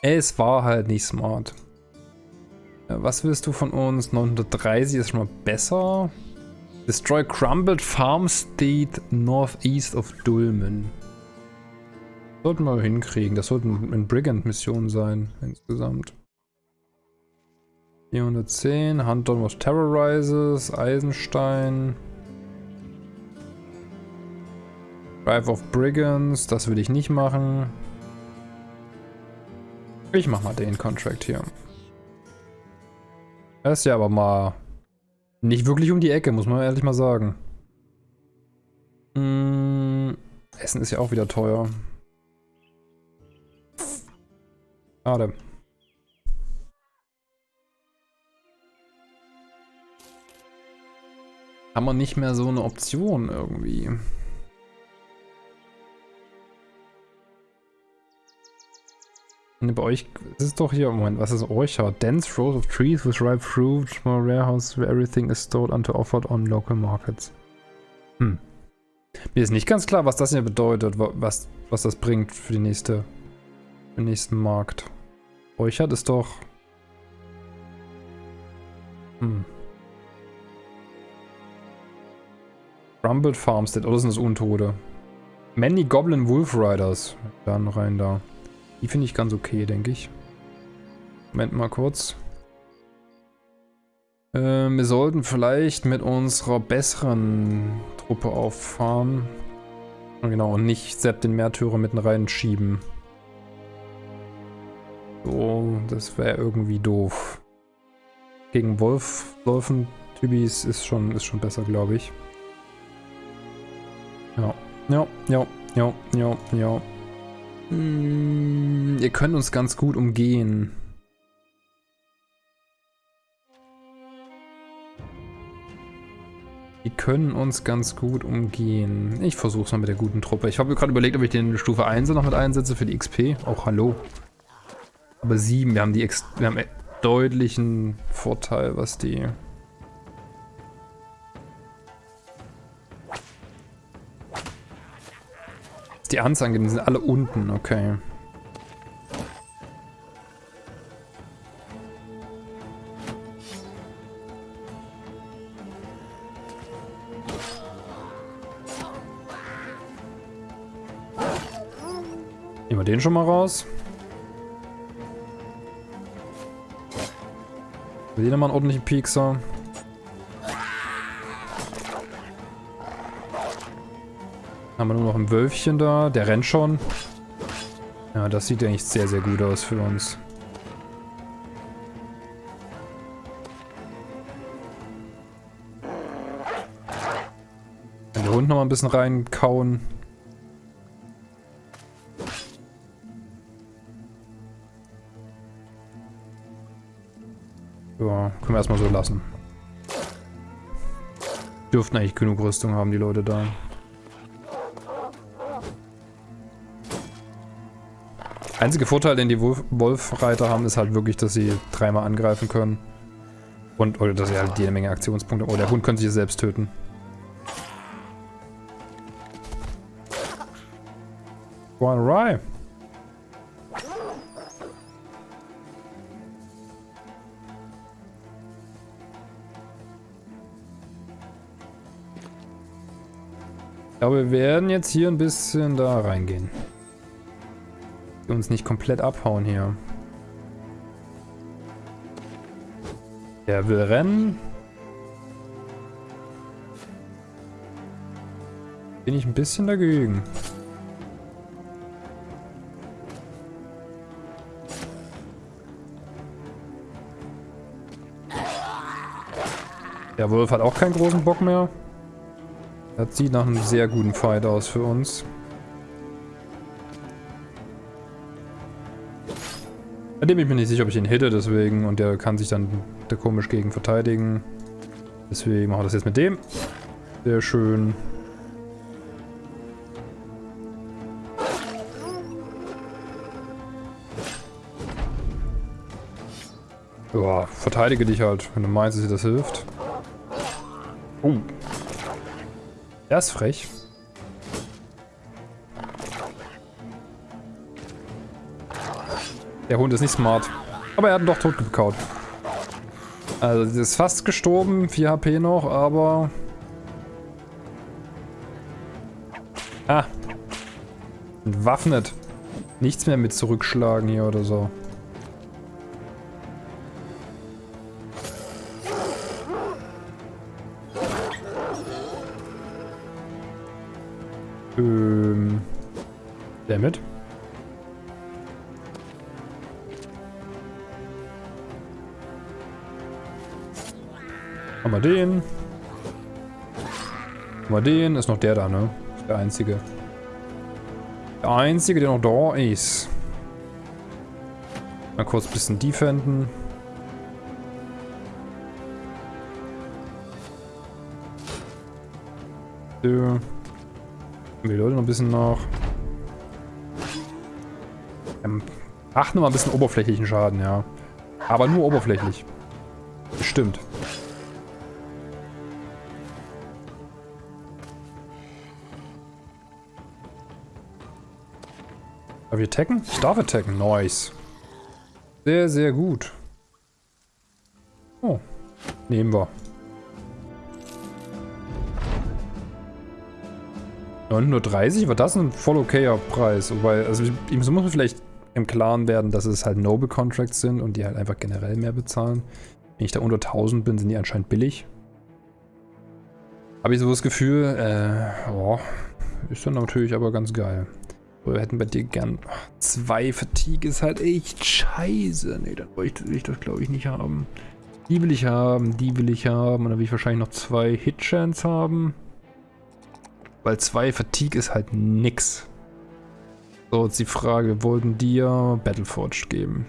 Es war halt nicht smart. Was willst du von uns? 930 ist schon mal besser. Destroy Crumbled Farm State northeast of Dulmen. Sollten wir hinkriegen. Das sollten eine Brigand-Mission sein, insgesamt. 410, Hunter was Terrorizes, Eisenstein. Drive of Brigands, das will ich nicht machen. Ich mach mal den Contract hier. Das ist ja aber mal nicht wirklich um die Ecke, muss man ehrlich mal sagen. Hm, Essen ist ja auch wieder teuer. Schade. Haben wir nicht mehr so eine Option irgendwie. Ne, bei euch ist es doch hier, Moment, was ist Orchard? Dense rows of trees with ripe fruit, small warehouse where everything is stored unto offered on local markets. Hm. Mir ist nicht ganz klar, was das hier bedeutet, was, was das bringt für die nächste, für den nächsten Markt. Orchard ist doch... Hm. Rumbled Farmstead, oder sind das Untote? Many Goblin Wolf Riders. Dann rein da. Die finde ich ganz okay, denke ich. Moment mal kurz. Äh, wir sollten vielleicht mit unserer besseren Truppe auffahren. Genau, und nicht Sepp den Märtyrer mitten reinschieben. So, das wäre irgendwie doof. Gegen Wolf, Wolfen, Tybis ist schon, ist schon besser, glaube ich. Ja, ja, ja, ja, ja, ja. Hm, ihr könnt uns ganz gut umgehen. Die können uns ganz gut umgehen. Ich versuch's mal mit der guten Truppe. Ich habe gerade überlegt, ob ich den Stufe 1 noch mit einsetze für die XP. Auch hallo. Aber 7, wir haben die Ex wir haben deutlichen Vorteil, was die die Anzahl die sind alle unten, okay. Nehmen wir den schon mal raus. Wir sehen mal einen ordentlichen Piekser. Haben wir nur noch ein Wölfchen da. Der rennt schon. Ja, das sieht eigentlich sehr, sehr gut aus für uns. Wenn der Hund noch mal ein bisschen reinkauen. Ja, können wir erstmal so lassen. Dürften eigentlich genug Rüstung haben, die Leute da. Einzige Vorteil, den die Wolf-Reiter haben, ist halt wirklich, dass sie dreimal angreifen können. Und, oder dass sie halt jede Menge Aktionspunkte... Oh, der Hund könnte sich selbst töten. One right. Ich glaube, wir werden jetzt hier ein bisschen da reingehen uns nicht komplett abhauen hier. Der will rennen. Bin ich ein bisschen dagegen. Der Wolf hat auch keinen großen Bock mehr. Das sieht nach einem sehr guten Fight aus für uns. Bei dem ich mir nicht sicher, ob ich ihn hitte, deswegen. Und der kann sich dann der komisch gegen verteidigen. Deswegen machen wir das jetzt mit dem. Sehr schön. Ja, verteidige dich halt, wenn du meinst, dass dir das hilft. Oh. Der ist frech. Der Hund ist nicht smart. Aber er hat ihn doch tot gekaut. Also, sie ist fast gestorben. 4 HP noch, aber... Ah. Entwaffnet. Nichts mehr mit zurückschlagen hier oder so. Ähm. Damit. Haben wir den. Haben wir den. Ist noch der da, ne? Der einzige. Der einzige, der noch da ist. Mal kurz ein bisschen defenden. So. Die Leute noch ein bisschen nach. Ähm, ach, nur mal ein bisschen oberflächlichen Schaden, ja. Aber nur oberflächlich. Bestimmt. Darf ich attacken? Ich darf attacken. Nice. Sehr, sehr gut. Oh. Nehmen wir. 930, war das ein voll okayer Preis. Wobei, also ich, muss man vielleicht im Klaren werden, dass es halt Noble Contracts sind und die halt einfach generell mehr bezahlen. Wenn ich da unter 1000 bin, sind die anscheinend billig. Habe ich so das Gefühl, äh, oh, ist dann natürlich aber ganz geil. Wir hätten bei dir gern... Zwei Fatigue ist halt echt scheiße. Nee, dann wollte ich das glaube ich nicht haben. Die will ich haben, die will ich haben. Und dann will ich wahrscheinlich noch zwei Hit-Chance haben. Weil zwei Fatigue ist halt nix. So, jetzt die Frage, wir wollten dir Battleforged geben.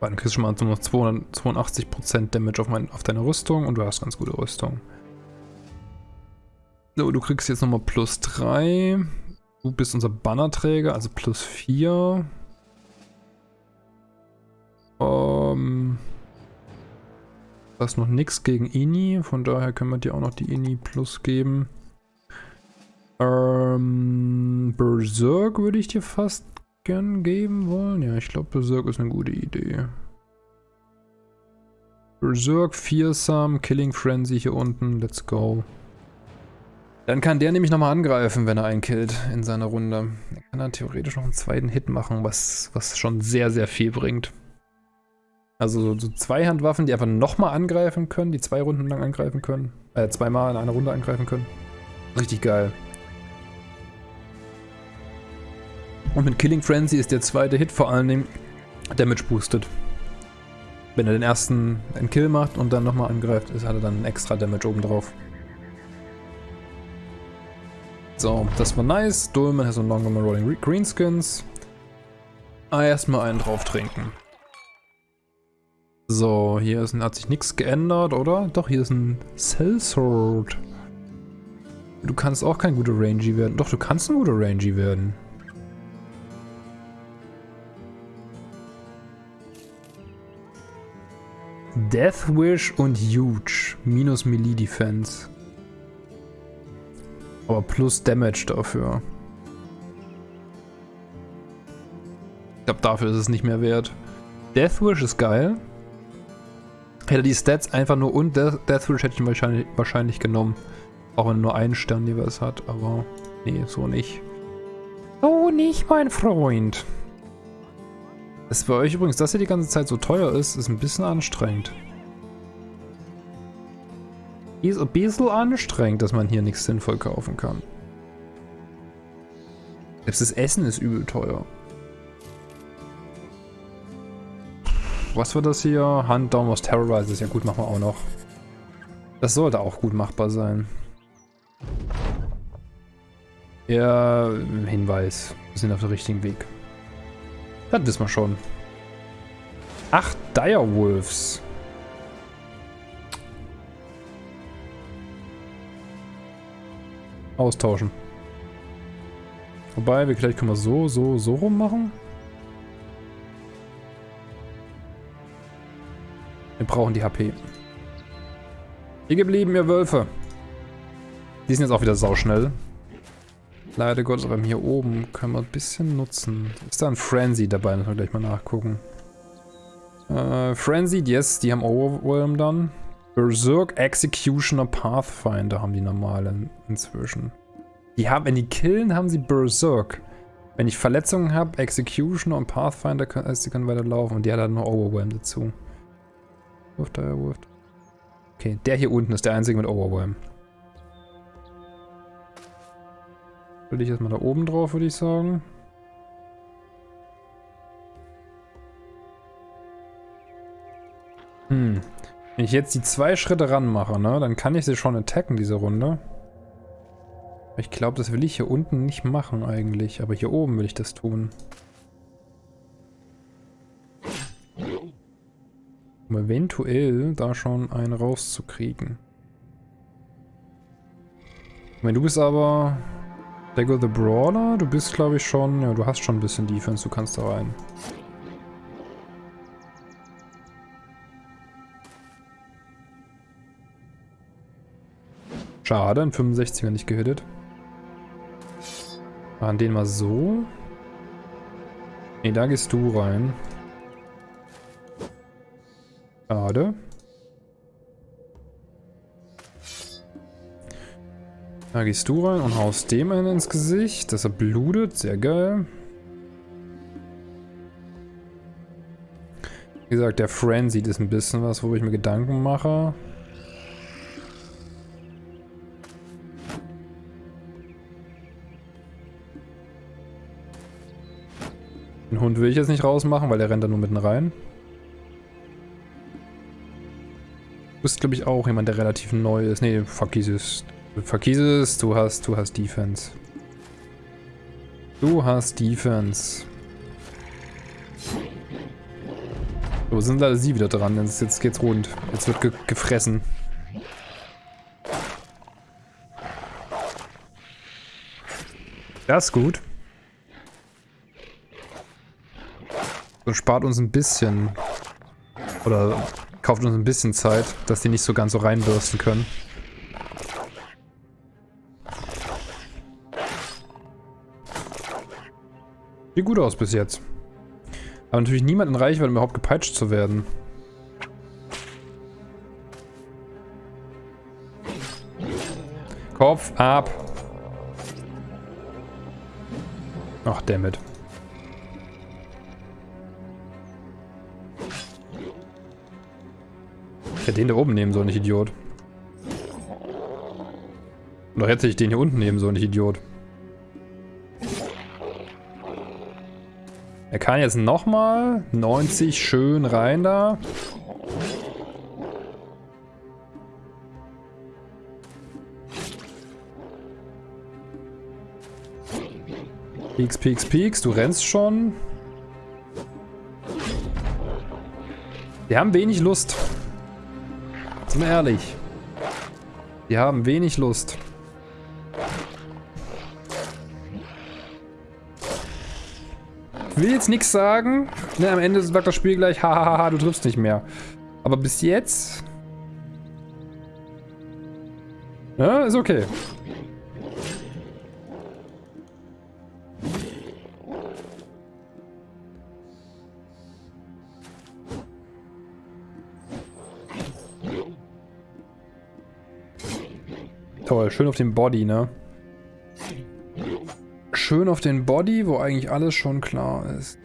Weil dann kriegst du schon mal noch 282% Damage auf, mein, auf deine Rüstung und du hast ganz gute Rüstung. So, du kriegst jetzt nochmal plus 3. Du bist unser Bannerträger, also plus 4. Ähm, da ist noch nichts gegen Ini, von daher können wir dir auch noch die Ini plus geben. Ähm, Berserk würde ich dir fast gern geben wollen. Ja, ich glaube Berserk ist eine gute Idee. Berserk, Fearsome, Killing Frenzy hier unten. Let's go. Dann kann der nämlich nochmal angreifen, wenn er einen killt in seiner Runde. Er kann dann theoretisch noch einen zweiten Hit machen, was, was schon sehr, sehr viel bringt. Also so, so Zweihandwaffen, die einfach nochmal angreifen können, die zwei Runden lang angreifen können. Äh, zweimal in einer Runde angreifen können. Richtig geil. Und mit Killing Frenzy ist der zweite Hit vor allen Dingen Damage boosted. Wenn er den ersten einen Kill macht und dann nochmal angreift, ist, hat er dann extra Damage obendrauf. So, das war nice. Dolman has no longer more rolling greenskins. Ah, erstmal einen drauf trinken. So, hier ist, hat sich nichts geändert, oder? Doch, hier ist ein Sellsword. Du kannst auch kein guter Rangy werden. Doch, du kannst ein guter Rangy werden. Death Wish und Huge. Minus Melee Defense. Aber plus Damage dafür. Ich glaube, dafür ist es nicht mehr wert. Death Wish ist geil. Hätte die Stats einfach nur und Death, Wish hätte ich wahrscheinlich, wahrscheinlich genommen. Auch wenn nur einen Stern jeweils hat, aber nee, so nicht. So nicht, mein Freund. Das für euch übrigens, dass ihr die ganze Zeit so teuer ist, ist ein bisschen anstrengend. Ist ein bisschen anstrengend, dass man hier nichts sinnvoll kaufen kann. Selbst das Essen ist übel teuer. Was war das hier? Hand Down was Terrorizes. Ja gut, machen wir auch noch. Das sollte auch gut machbar sein. Ja, Hinweis. Wir sind auf dem richtigen Weg. Das wissen wir schon. Acht Direwolves. Austauschen. Wobei, wir vielleicht können wir so, so, so rum machen. Wir brauchen die HP. Hier geblieben, ihr Wölfe. Die sind jetzt auch wieder sauschnell. Leider Gottes, aber hier oben können wir ein bisschen nutzen. Ist da ein Frenzy dabei? Müssen wir gleich mal nachgucken. Äh, Frenzied, yes, die haben Overwhelm dann. Berserk, Executioner, Pathfinder haben die normalen inzwischen. Die haben, wenn die killen, haben sie Berserk. Wenn ich Verletzungen habe, Executioner und Pathfinder, können, also die können weiterlaufen. Und die hat halt noch Overwhelm dazu. Wirft er, wirft. Okay, der hier unten ist der einzige mit Overwhelm. Will ich erstmal da oben drauf, würde ich sagen. Hm. Wenn ich jetzt die zwei Schritte ranmache, ne, dann kann ich sie schon attacken, diese Runde. Ich glaube, das will ich hier unten nicht machen eigentlich, aber hier oben will ich das tun. Um eventuell da schon einen rauszukriegen. Wenn du bist aber Lego the Brawler, du bist glaube ich schon, ja du hast schon ein bisschen Defense, du kannst da rein. Schade, ein 65er nicht gehittet. Machen den mal so. Ne, da gehst du rein. Schade. Da gehst du rein und haust dem einen ins Gesicht, dass er blutet. Sehr geil. Wie gesagt, der Frenzy ist ein bisschen was, wo ich mir Gedanken mache. Den Hund will ich jetzt nicht rausmachen, weil der rennt da nur mitten rein. Du bist, glaube ich, auch jemand, der relativ neu ist. Nee, verkies Verkieses, du hast, du hast Defense. Du hast Defense. So, sind leider sie wieder dran. Jetzt, jetzt geht's rund. Jetzt wird ge gefressen. Das ist gut. Und spart uns ein bisschen. Oder kauft uns ein bisschen Zeit, dass die nicht so ganz so reinbürsten können. Sieht gut aus bis jetzt. Aber natürlich niemand in Reichweite, um überhaupt gepeitscht zu werden. Kopf ab. Ach, damit. Hätte den da oben nehmen sollen, nicht Idiot. Oder hätte ich den hier unten nehmen sollen, nicht Idiot. Er kann jetzt nochmal 90 schön rein da. Peaks, Peaks, Peaks, du rennst schon. Wir haben wenig Lust. Wir ehrlich. Wir haben wenig Lust. Ich will jetzt nichts sagen. Ne, am Ende sagt das Spiel gleich, hahaha, du triffst nicht mehr. Aber bis jetzt... Ja, ist okay. Schön auf dem Body, ne? schön auf den Body, wo eigentlich alles schon klar ist.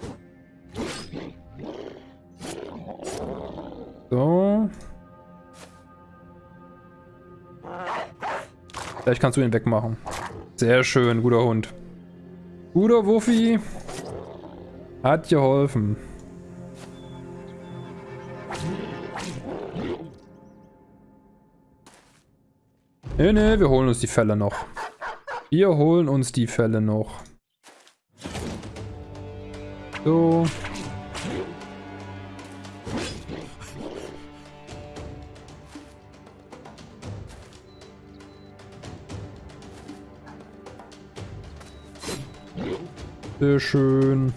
So. Vielleicht kannst du ihn wegmachen. Sehr schön, guter Hund. Guter Wuffi. Hat geholfen. Nee, nee, wir holen uns die Fälle noch. Wir holen uns die Fälle noch. So. Sehr schön.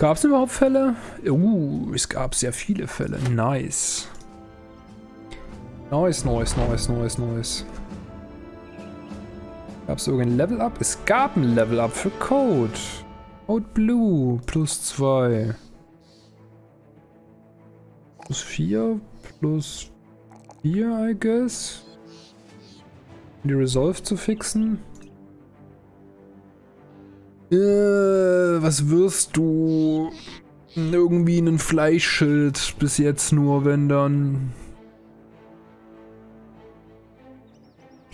Gab es überhaupt Fälle? Uh, es gab sehr viele Fälle. Nice. Nice, nice, nice, nice, nice. Gab es irgendein Level-Up? Es gab ein Level-Up für Code. Code Blue. Plus 2. Plus 4. Plus 4, I guess. Um die Resolve zu fixen. Äh, was wirst du? Irgendwie ein Fleischschild bis jetzt nur, wenn dann.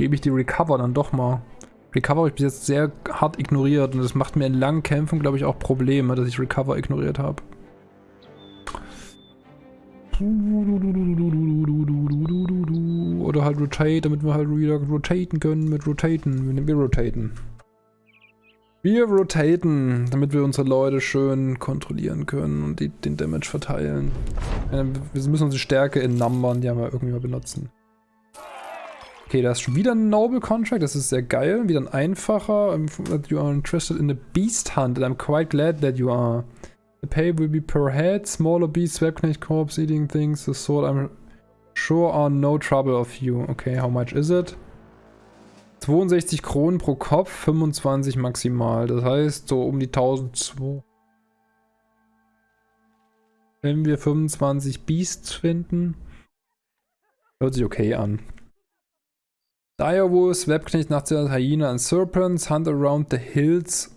Gebe ich die Recover dann doch mal. Recover habe ich bis jetzt sehr hart ignoriert und das macht mir in langen Kämpfen, glaube ich, auch Probleme, dass ich Recover ignoriert habe. Oder halt Rotate, damit wir halt wieder rotaten können mit Rotaten. Wir rotaten. Wir rotaten, damit wir unsere Leute schön kontrollieren können und die, den Damage verteilen. wir müssen unsere Stärke in Numbern ja mal irgendwie mal benutzen. Okay, da ist schon wieder ein Noble Contract, das ist sehr geil. Wieder ein einfacher. You are interested in a beast hunt and I'm quite glad that you are. The pay will be per head, smaller beasts, Webknecht corpse, eating things, the sort I'm sure are no trouble of you. Okay, how much is it? 62 Kronen pro Kopf, 25 maximal. Das heißt so um die 1002. Wenn wir 25 Beasts finden, hört sich okay an. Direwolves, Webknecht, Nachtseher, Hyena and Serpents hunt around the hills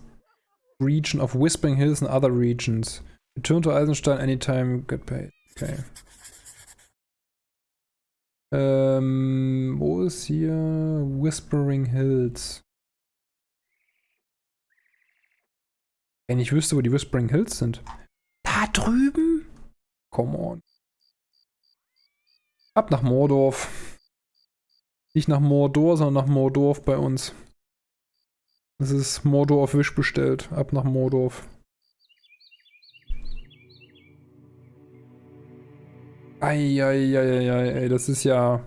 region of Whispering Hills and other regions. Return to Eisenstein anytime, get paid. Okay. Ähm, wo ist hier Whispering Hills? Wenn ich wüsste, wo die Whispering Hills sind. Da drüben? Come on. Ab nach Mordorf. Nicht nach Mordor, sondern nach Mordorf bei uns. Das ist Mordor auf Wisch bestellt. Ab nach Mordorf. Eieieiei, ey, das ist ja...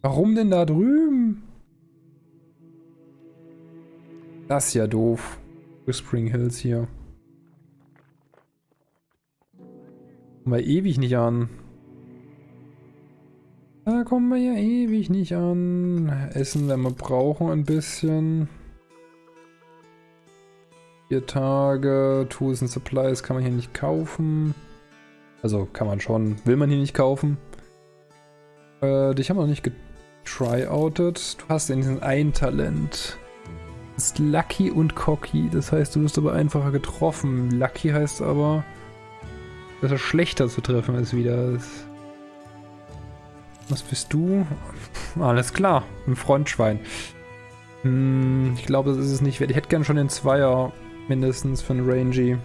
Warum denn da drüben? Das ist ja doof. Whispering Hills hier. Kommen wir ewig nicht an. Da kommen wir ja ewig nicht an. Essen, wenn wir brauchen, ein bisschen. Vier Tage. Tools and Supplies kann man hier nicht kaufen. Also kann man schon, will man hier nicht kaufen. Äh, dich haben wir noch nicht getryoutert. Du hast in ein Talent. Das ist Lucky und Cocky. Das heißt, du wirst aber einfacher getroffen. Lucky heißt aber, dass er schlechter zu treffen ist wieder. Was bist du? Alles klar, ein Frontschwein. Hm, ich glaube, das ist es nicht wert. Ich hätte gern schon den Zweier mindestens für einen Rangy.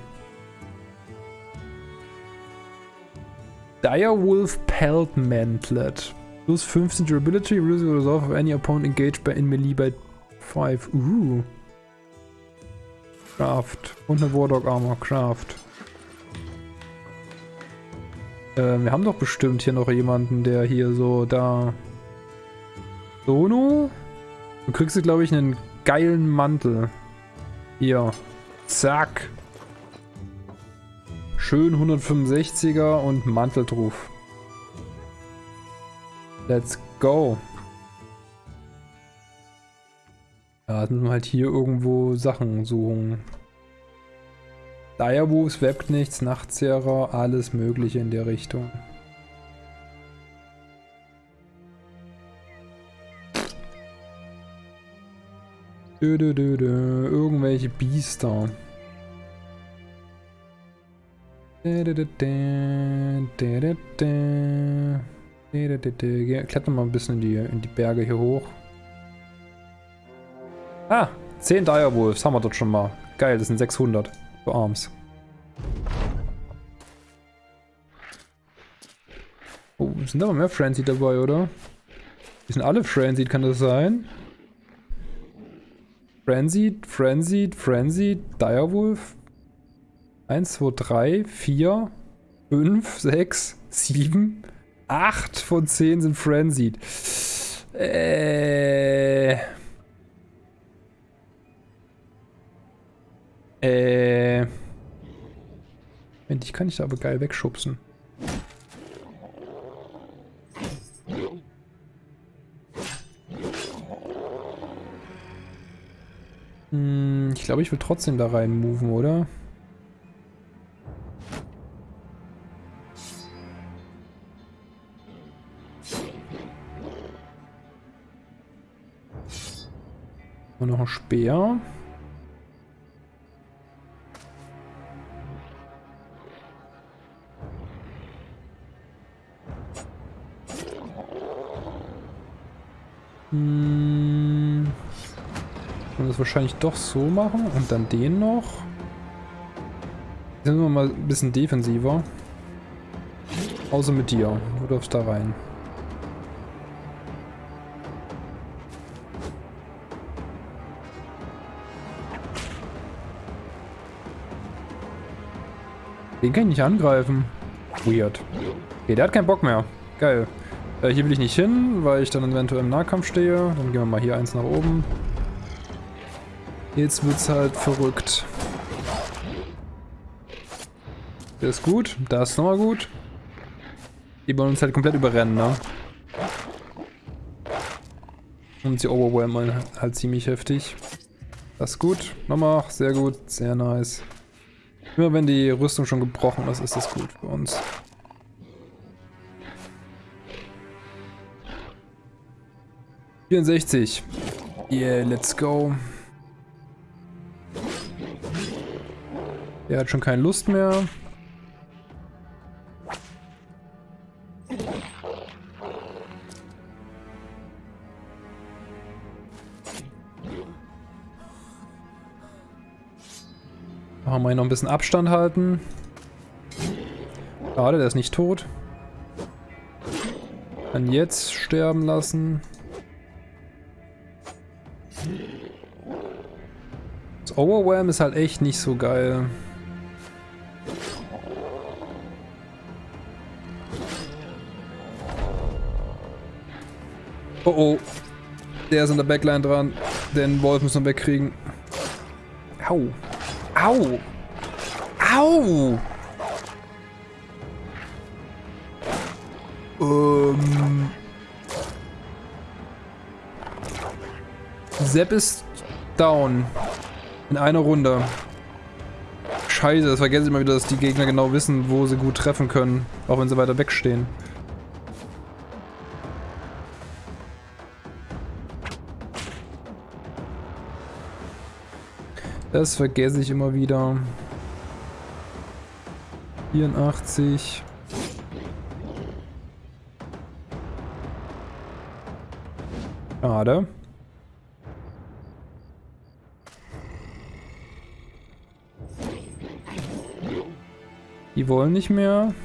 Direwolf Pelt Mantlet. Plus 15 Durability, reduce the resolve of any opponent engaged by in melee by 5. Uh. Craft. Und eine Wardog Armor. Craft. Äh, wir haben doch bestimmt hier noch jemanden, der hier so da... Sono? Du kriegst, glaube ich, einen geilen Mantel. Hier. Zack. Schön 165er und Manteltruf. Let's go. Ja, jetzt müssen wir halt hier irgendwo Sachen suchen. Direwolves, Webknechts, Nachtzehrer, alles mögliche in der Richtung. Dö, dö, dö, dö. Irgendwelche Biester. Klettern mal ein bisschen in die, in die Berge hier hoch. Ah, 10 Direwolves haben wir dort schon mal. Geil, das sind 600 für Arms. Oh, sind aber mehr Frenzy dabei, oder? Die sind alle Frenzy, kann das sein? Frenzied, Frenzied, Frenzied, Direwolf. 1, 2, 3, 4, 5, 6, 7, 8 von 10 sind Frenzied. Äh. Äh. Moment, ich kann dich da aber geil wegschubsen. Hm, ich glaube, ich will trotzdem da rein moven, oder? Und noch ein Speer. Wahrscheinlich doch so machen und dann den noch. Sind wir mal ein bisschen defensiver. Außer mit dir. Du darfst da rein. Den kann ich nicht angreifen. Weird. Okay, der hat keinen Bock mehr. Geil. Äh, hier will ich nicht hin, weil ich dann eventuell im Nahkampf stehe. Dann gehen wir mal hier eins nach oben. Jetzt wird's halt verrückt. Der ist gut. Da ist nochmal gut. Die wollen uns halt komplett überrennen, ne? Und sie overwhelmen halt ziemlich heftig. Das ist gut. Nochmal. Sehr gut. Sehr nice. Immer wenn die Rüstung schon gebrochen ist, ist das gut für uns. Vierundsechzig. Yeah, let's go. Der hat schon keine Lust mehr. Machen wir noch ein bisschen Abstand halten. Schade, der ist nicht tot. Dann jetzt sterben lassen. Das Overwhelm ist halt echt nicht so geil. Oh oh. Der ist in der Backline dran. Den Wolf müssen wir wegkriegen. Au. Au! Au! Ähm. Sepp ist down. In einer Runde. Scheiße, das vergesse ich immer wieder, dass die Gegner genau wissen, wo sie gut treffen können. Auch wenn sie weiter wegstehen. Das vergesse ich immer wieder. 84. Schade. Die wollen nicht mehr.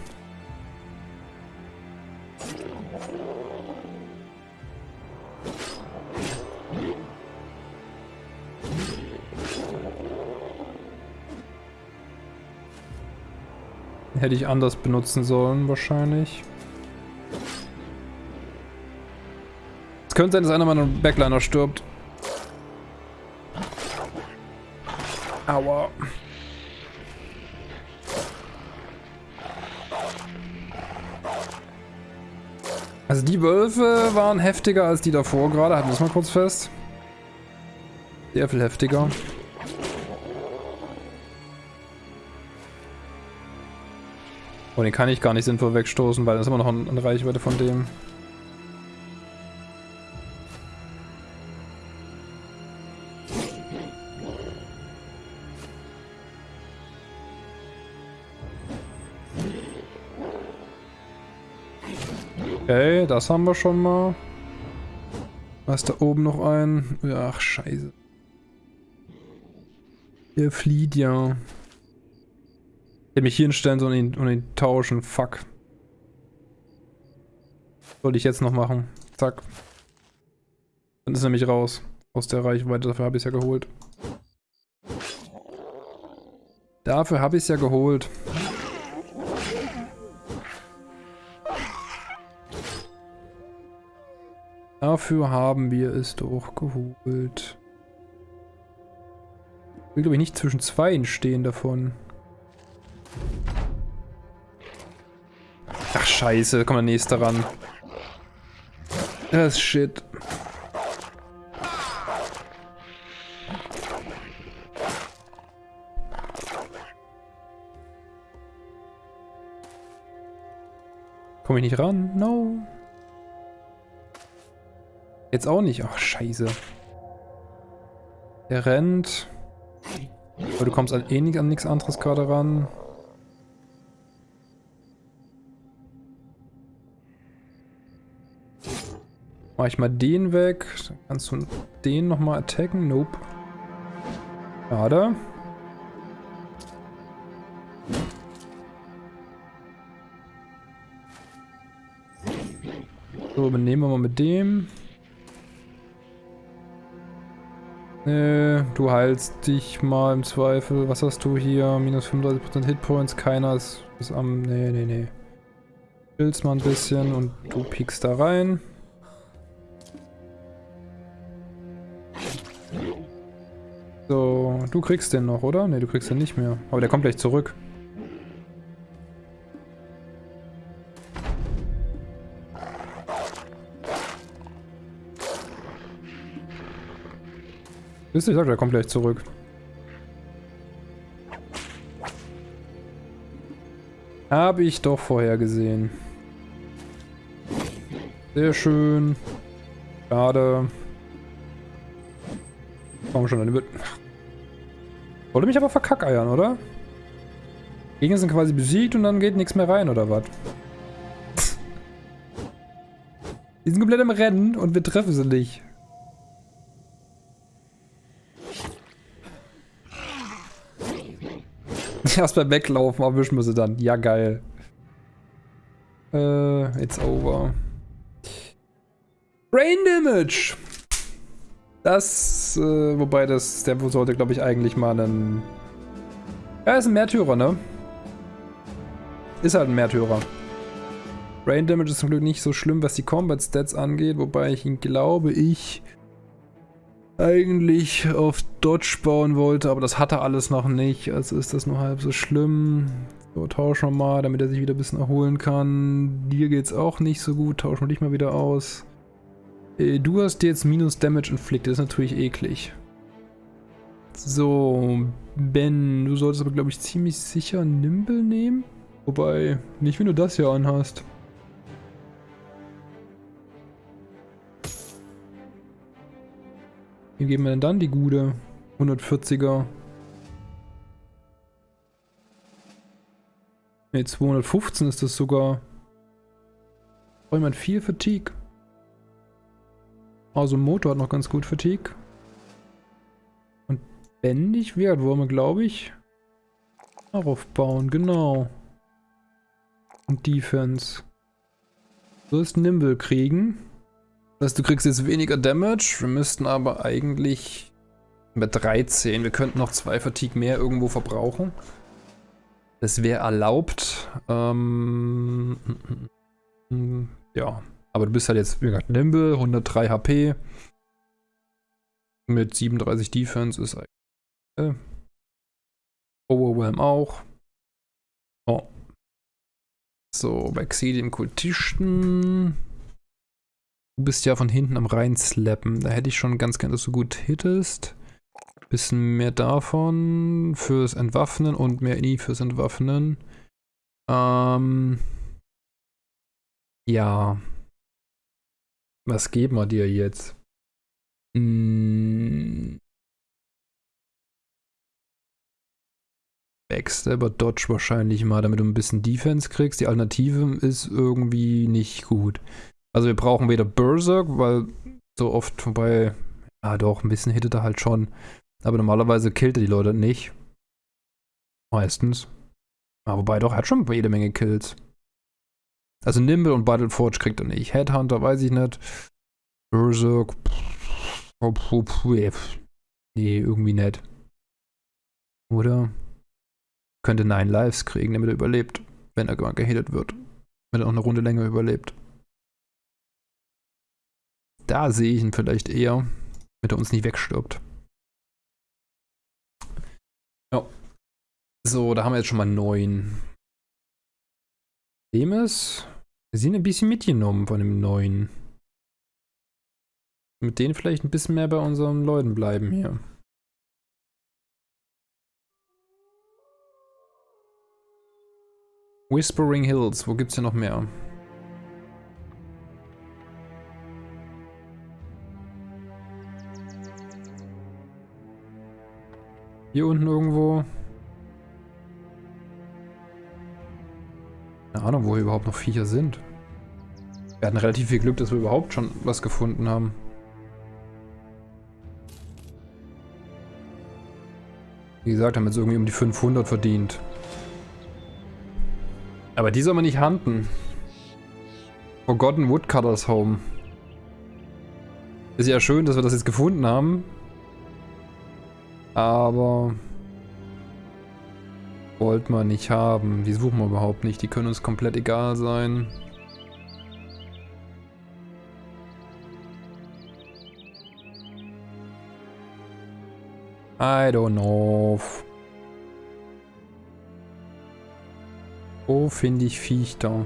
Hätte ich anders benutzen sollen, wahrscheinlich. Es könnte sein, dass einer meiner Backliner stirbt. Aua. Also die Wölfe waren heftiger als die davor gerade, halten wir es mal kurz fest. Sehr viel heftiger. Oh, den kann ich gar nicht sinnvoll wegstoßen, weil das ist immer noch eine Reichweite von dem. Okay, das haben wir schon mal. Was ist da oben noch ein? Ach, scheiße. Der flieht ja. Hätte mich hier hinstellen und ihn, und ihn tauschen. Fuck. Sollte ich jetzt noch machen. Zack. Dann ist er nämlich raus. Aus der Reichweite, dafür habe ich es ja geholt. Dafür habe ich es ja geholt. Dafür haben wir es doch geholt. Ich will, glaube ich, nicht zwischen zwei stehen davon. Scheiße. Kommt der nächste ran. Das ist shit. Komme ich nicht ran? No. Jetzt auch nicht. Ach, scheiße. Der rennt. Aber du kommst an eh nicht an nichts anderes gerade ran. Mach ich mal den weg. Dann kannst du den nochmal attacken. Nope. Schade. So, übernehmen wir mal mit dem. Nee, du heilst dich mal im Zweifel. Was hast du hier? Minus 35% Hitpoints. Keiner ist, ist am... Nee, nee, nee. Chillst mal ein bisschen und du piekst da rein. So, du kriegst den noch, oder? Ne, du kriegst den nicht mehr. Aber der kommt gleich zurück. Wisst ihr, ich sag, der kommt gleich zurück. Habe ich doch vorher gesehen. Sehr schön. Schade. Komm schon, dann wird... Wollte mich aber verkackeiern, oder? Gegner sind quasi besiegt und dann geht nichts mehr rein, oder was? Die sind komplett im Rennen und wir treffen sie nicht. <laughs> Erst beim Weglaufen erwischen wir sie dann. Ja, geil. Äh, it's over. Brain Damage! Das, äh, wobei das, der sollte, glaube ich, eigentlich mal einen... Ja, ist ein Märtyrer, ne? Ist halt ein Märtyrer. Brain Damage ist zum Glück nicht so schlimm, was die Combat Stats angeht, wobei ich ihn, glaube ich, eigentlich auf Dodge bauen wollte, aber das hat er alles noch nicht, also ist das nur halb so schlimm. So, tauschen wir mal, damit er sich wieder ein bisschen erholen kann. Dir geht's auch nicht so gut, tauschen wir dich mal wieder aus. Äh, du hast jetzt minus Damage Inflicted, das ist natürlich eklig. So, Ben, du solltest aber glaube ich ziemlich sicher Nimble nehmen. Wobei, nicht wenn du das hier anhast. Wie geben wir denn dann die gute 140er? Ne, 215 ist das sogar. Braucht jemand viel Fatigue? Also Motor hat noch ganz gut Fatigue. Und bändig wir, glaube ich, darauf bauen. Genau. Und Defense. Du wirst Nimble kriegen. Das heißt, du kriegst jetzt weniger Damage. Wir müssten aber eigentlich mit 13. Wir könnten noch zwei Fatigue mehr irgendwo verbrauchen. Das wäre erlaubt. Ähm, <laughs> ja. Aber du bist halt jetzt, wie gesagt, Nimble, 103 HP. Mit 37 Defense ist eigentlich. Äh, Overwhelm auch. Oh. So, bei Xedi im Kultisten. Du bist ja von hinten am reinslappen. Da hätte ich schon ganz gerne, dass du gut hittest. Bisschen mehr davon fürs Entwaffnen und mehr INI fürs Entwaffnen. Ähm. Ja. Was geben wir dir jetzt? Hm. Backstabber Dodge wahrscheinlich mal, damit du ein bisschen Defense kriegst. Die Alternative ist irgendwie nicht gut. Also wir brauchen weder Berserk, weil so oft vorbei, ja doch, ein bisschen hittet er halt schon. Aber normalerweise killt er die Leute nicht. Meistens. Ja, wobei doch, er hat schon jede Menge Kills. Also Nimble und Battleforge kriegt er nicht. Headhunter weiß ich nicht. Berserk. Nee, irgendwie nicht. Oder? Könnte 9 Lives kriegen, damit er überlebt. Wenn er gehittet wird. Wenn er auch eine Runde länger überlebt. Da sehe ich ihn vielleicht eher, damit er uns nicht wegstirbt. So, da haben wir jetzt schon mal 9. Dem ist, wir sind ein bisschen mitgenommen von dem neuen. Mit denen vielleicht ein bisschen mehr bei unseren Leuten bleiben hier. Whispering Hills, wo gibt's hier noch mehr? Hier unten irgendwo. Keine Ahnung, wo hier überhaupt noch Viecher sind. Wir hatten relativ viel Glück, dass wir überhaupt schon was gefunden haben. Wie gesagt, haben jetzt irgendwie um die 500 verdient. Aber die soll man nicht handen. Forgotten Woodcutters Home. Ist ja schön, dass wir das jetzt gefunden haben. Aber... Wollt man nicht haben. Die suchen wir überhaupt nicht. Die können uns komplett egal sein. I don't know. Wo finde ich Viech da?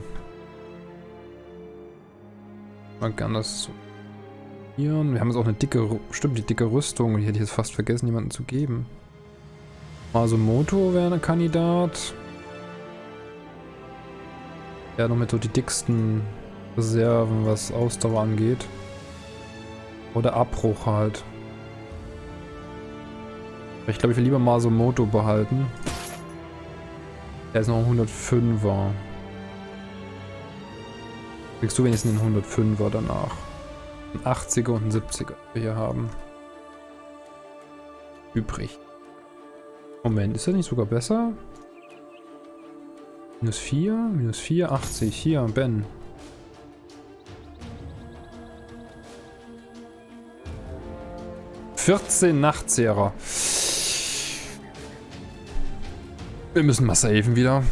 Man kann das. Hier. Wir haben jetzt auch eine dicke, stimmt, die dicke Rüstung. Die hätte ich jetzt fast vergessen, jemanden zu geben. Masumoto wäre ein Kandidat. Ja, noch mit so die dicksten Reserven, was Ausdauer angeht. Oder Abbruch halt. Ich glaube, ich will lieber Masumoto behalten. Er ist noch ein 105er. Kriegst du wenigstens einen 105er danach. Ein 80er und ein 70er wir hier haben. Übrig. Moment, ist das nicht sogar besser? Minus 4, minus 4, 80. Hier, Ben. Vierzehn Nachtzehrer. Wir müssen mal saven wieder.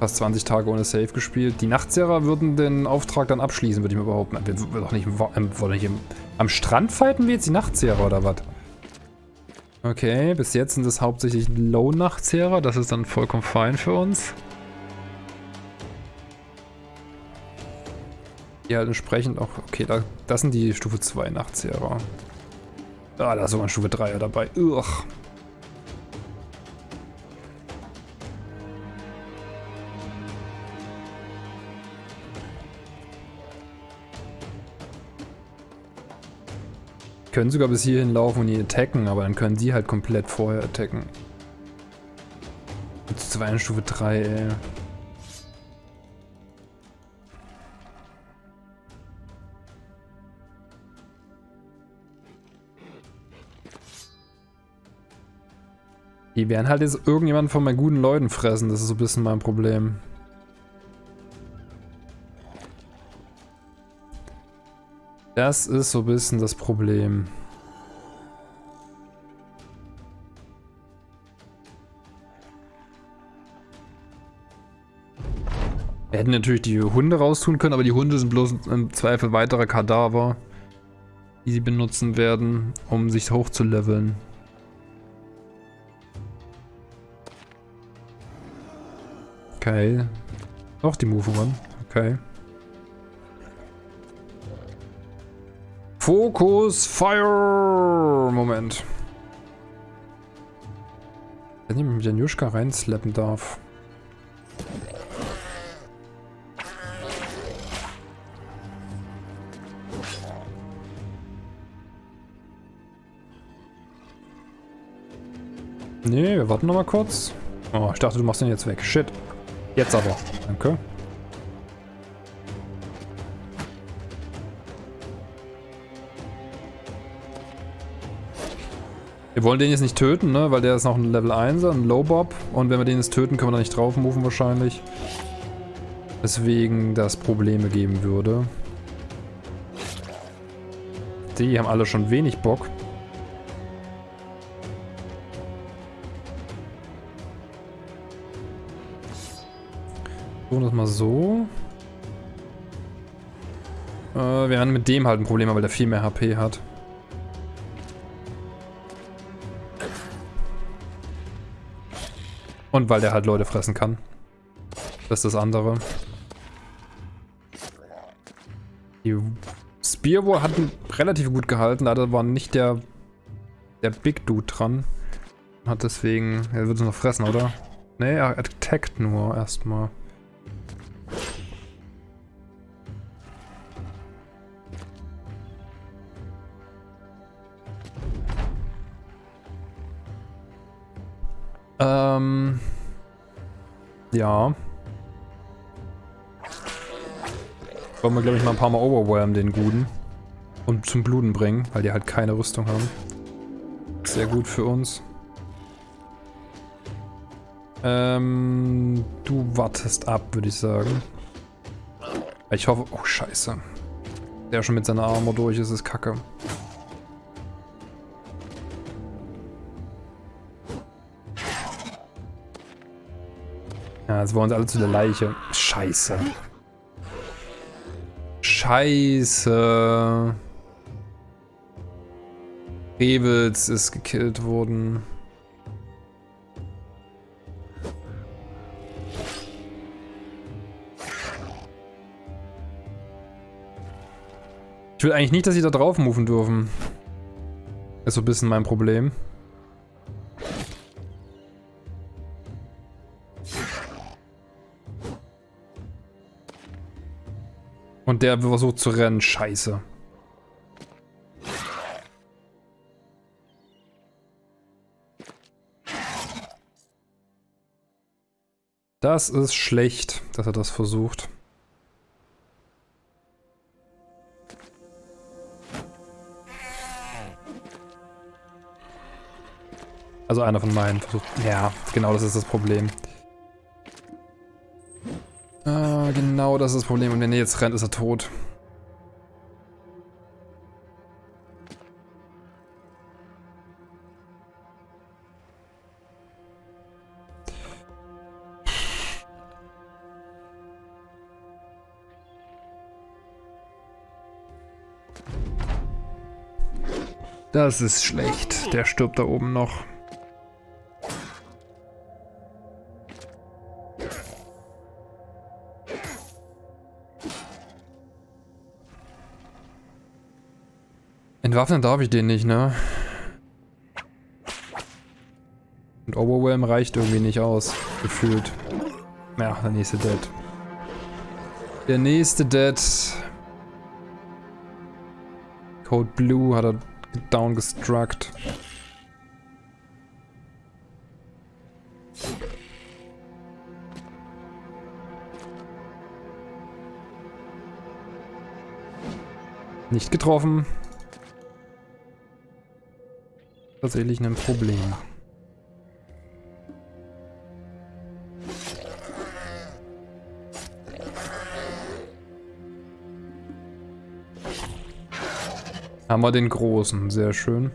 Fast 20 Tage ohne Save gespielt. Die Nachtzehrer würden den Auftrag dann abschließen, würde ich mir behaupten. Wir würden doch nicht, im, nicht im, am Strand fighten wir jetzt die Nachtzehrer oder was? Okay, bis jetzt sind es hauptsächlich Low-Nachtzehrer. Das ist dann vollkommen fein für uns. Die halt entsprechend auch... Okay, da, das sind die Stufe 2 Nachtzehrer. Ah, da ist sogar ein Stufe 3er dabei. Ugh. Können sogar bis hierhin laufen und die attacken, aber dann können die halt komplett vorher attacken. Jetzt 2 in Stufe 3, ey. Die werden halt jetzt irgendjemand von meinen guten Leuten fressen, das ist so ein bisschen mein Problem. Das ist so ein bisschen das Problem. Wir hätten natürlich die Hunde raustun können, aber die Hunde sind bloß im Zweifel weitere Kadaver, die sie benutzen werden, um sich hochzuleveln. Okay. Doch die Move One. Okay. Fokus, Fire! Moment. Ob ich mit Janjuschka reinslappen darf. Nee, wir warten noch mal kurz. Oh, ich dachte, du machst den jetzt weg. Shit. Jetzt aber. Danke. Wir wollen den jetzt nicht töten, ne? Weil der ist noch ein Level 1er, ein Low Bob. Und wenn wir den jetzt töten, können wir da nicht drauf moven wahrscheinlich. Deswegen das Probleme geben würde. Die haben alle schon wenig Bock. So, das mal so. Äh, wir haben mit dem halt ein Problem, weil der viel mehr HP hat. Und weil der halt Leute fressen kann. Das ist das andere. Die Spearwar hat relativ gut gehalten, leider war nicht der, der Big Dude dran. Hat deswegen, er wird es noch fressen, oder? Ne, er attackt nur erstmal. Ja. Wollen wir, glaube ich, mal ein paar Mal overwhelmen, den Guten. Und zum Bluten bringen, weil die halt keine Rüstung haben. Sehr gut für uns. Ähm, du wartest ab, würde ich sagen. Ich hoffe... Oh, scheiße. Der schon mit seiner Armor durch ist, ist kacke. Jetzt wollen uns alle zu der Leiche. Scheiße. Scheiße. Revels ist gekillt worden. Ich will eigentlich nicht, dass sie da drauf dürfen. Ist so ein bisschen mein Problem. Der versucht zu rennen. Scheiße. Das ist schlecht, dass er das versucht. Also einer von meinen versucht. Ja, genau das ist das Problem. Genau das ist das Problem. Und wenn er jetzt rennt, ist er tot. Das ist schlecht. Der stirbt da oben noch. Entwaffnen darf ich den nicht, ne? Und Overwhelm reicht irgendwie nicht aus, gefühlt. Ja, der nächste Dead. Der nächste Dead. Code Blue hat er downgestruckt. Nicht getroffen tatsächlich ein Problem. Haben wir den großen, sehr schön.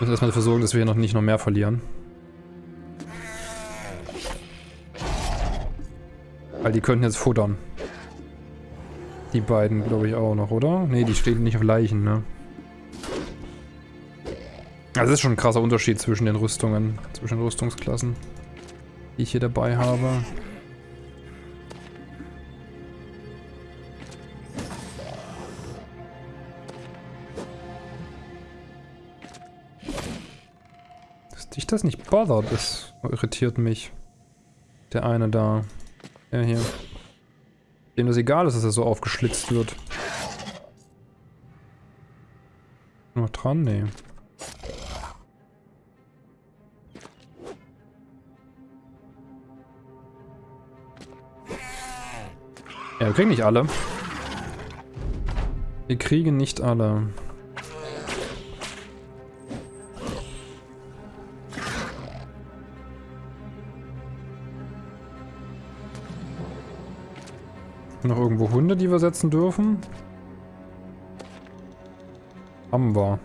Müssen erstmal dafür sorgen, dass wir hier noch nicht noch mehr verlieren. Weil die könnten jetzt futtern. Die beiden, glaube ich, auch noch, oder? Ne, die stehen nicht auf Leichen, ne? Also das ist schon ein krasser Unterschied zwischen den Rüstungen, zwischen den Rüstungsklassen, die ich hier dabei habe. Dass dich das nicht bothert, das irritiert mich. Der eine da. Der hier. Dem das egal ist, dass er so aufgeschlitzt wird. Noch dran? Nee. Ja, wir kriegen nicht alle. Wir kriegen nicht alle. Noch irgendwo Hunde, die wir setzen dürfen? Haben wir.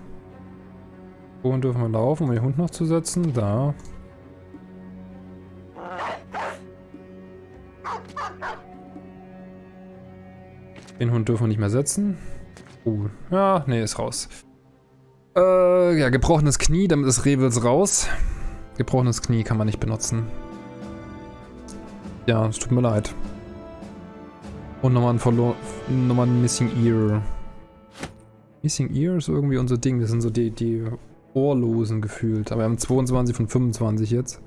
Wohin dürfen wir laufen, um den Hund noch zu setzen? Da. Den Hund dürfen wir nicht mehr setzen. Oh, ja, nee, ist raus. Äh, ja, gebrochenes Knie, damit ist Revels raus. Gebrochenes Knie kann man nicht benutzen. Ja, es tut mir leid. Und nochmal ein, Verlo nochmal ein Missing Ear. Missing Ear ist irgendwie unser Ding. Das sind so die, die Ohrlosen gefühlt. Aber wir haben 22 von 25 jetzt.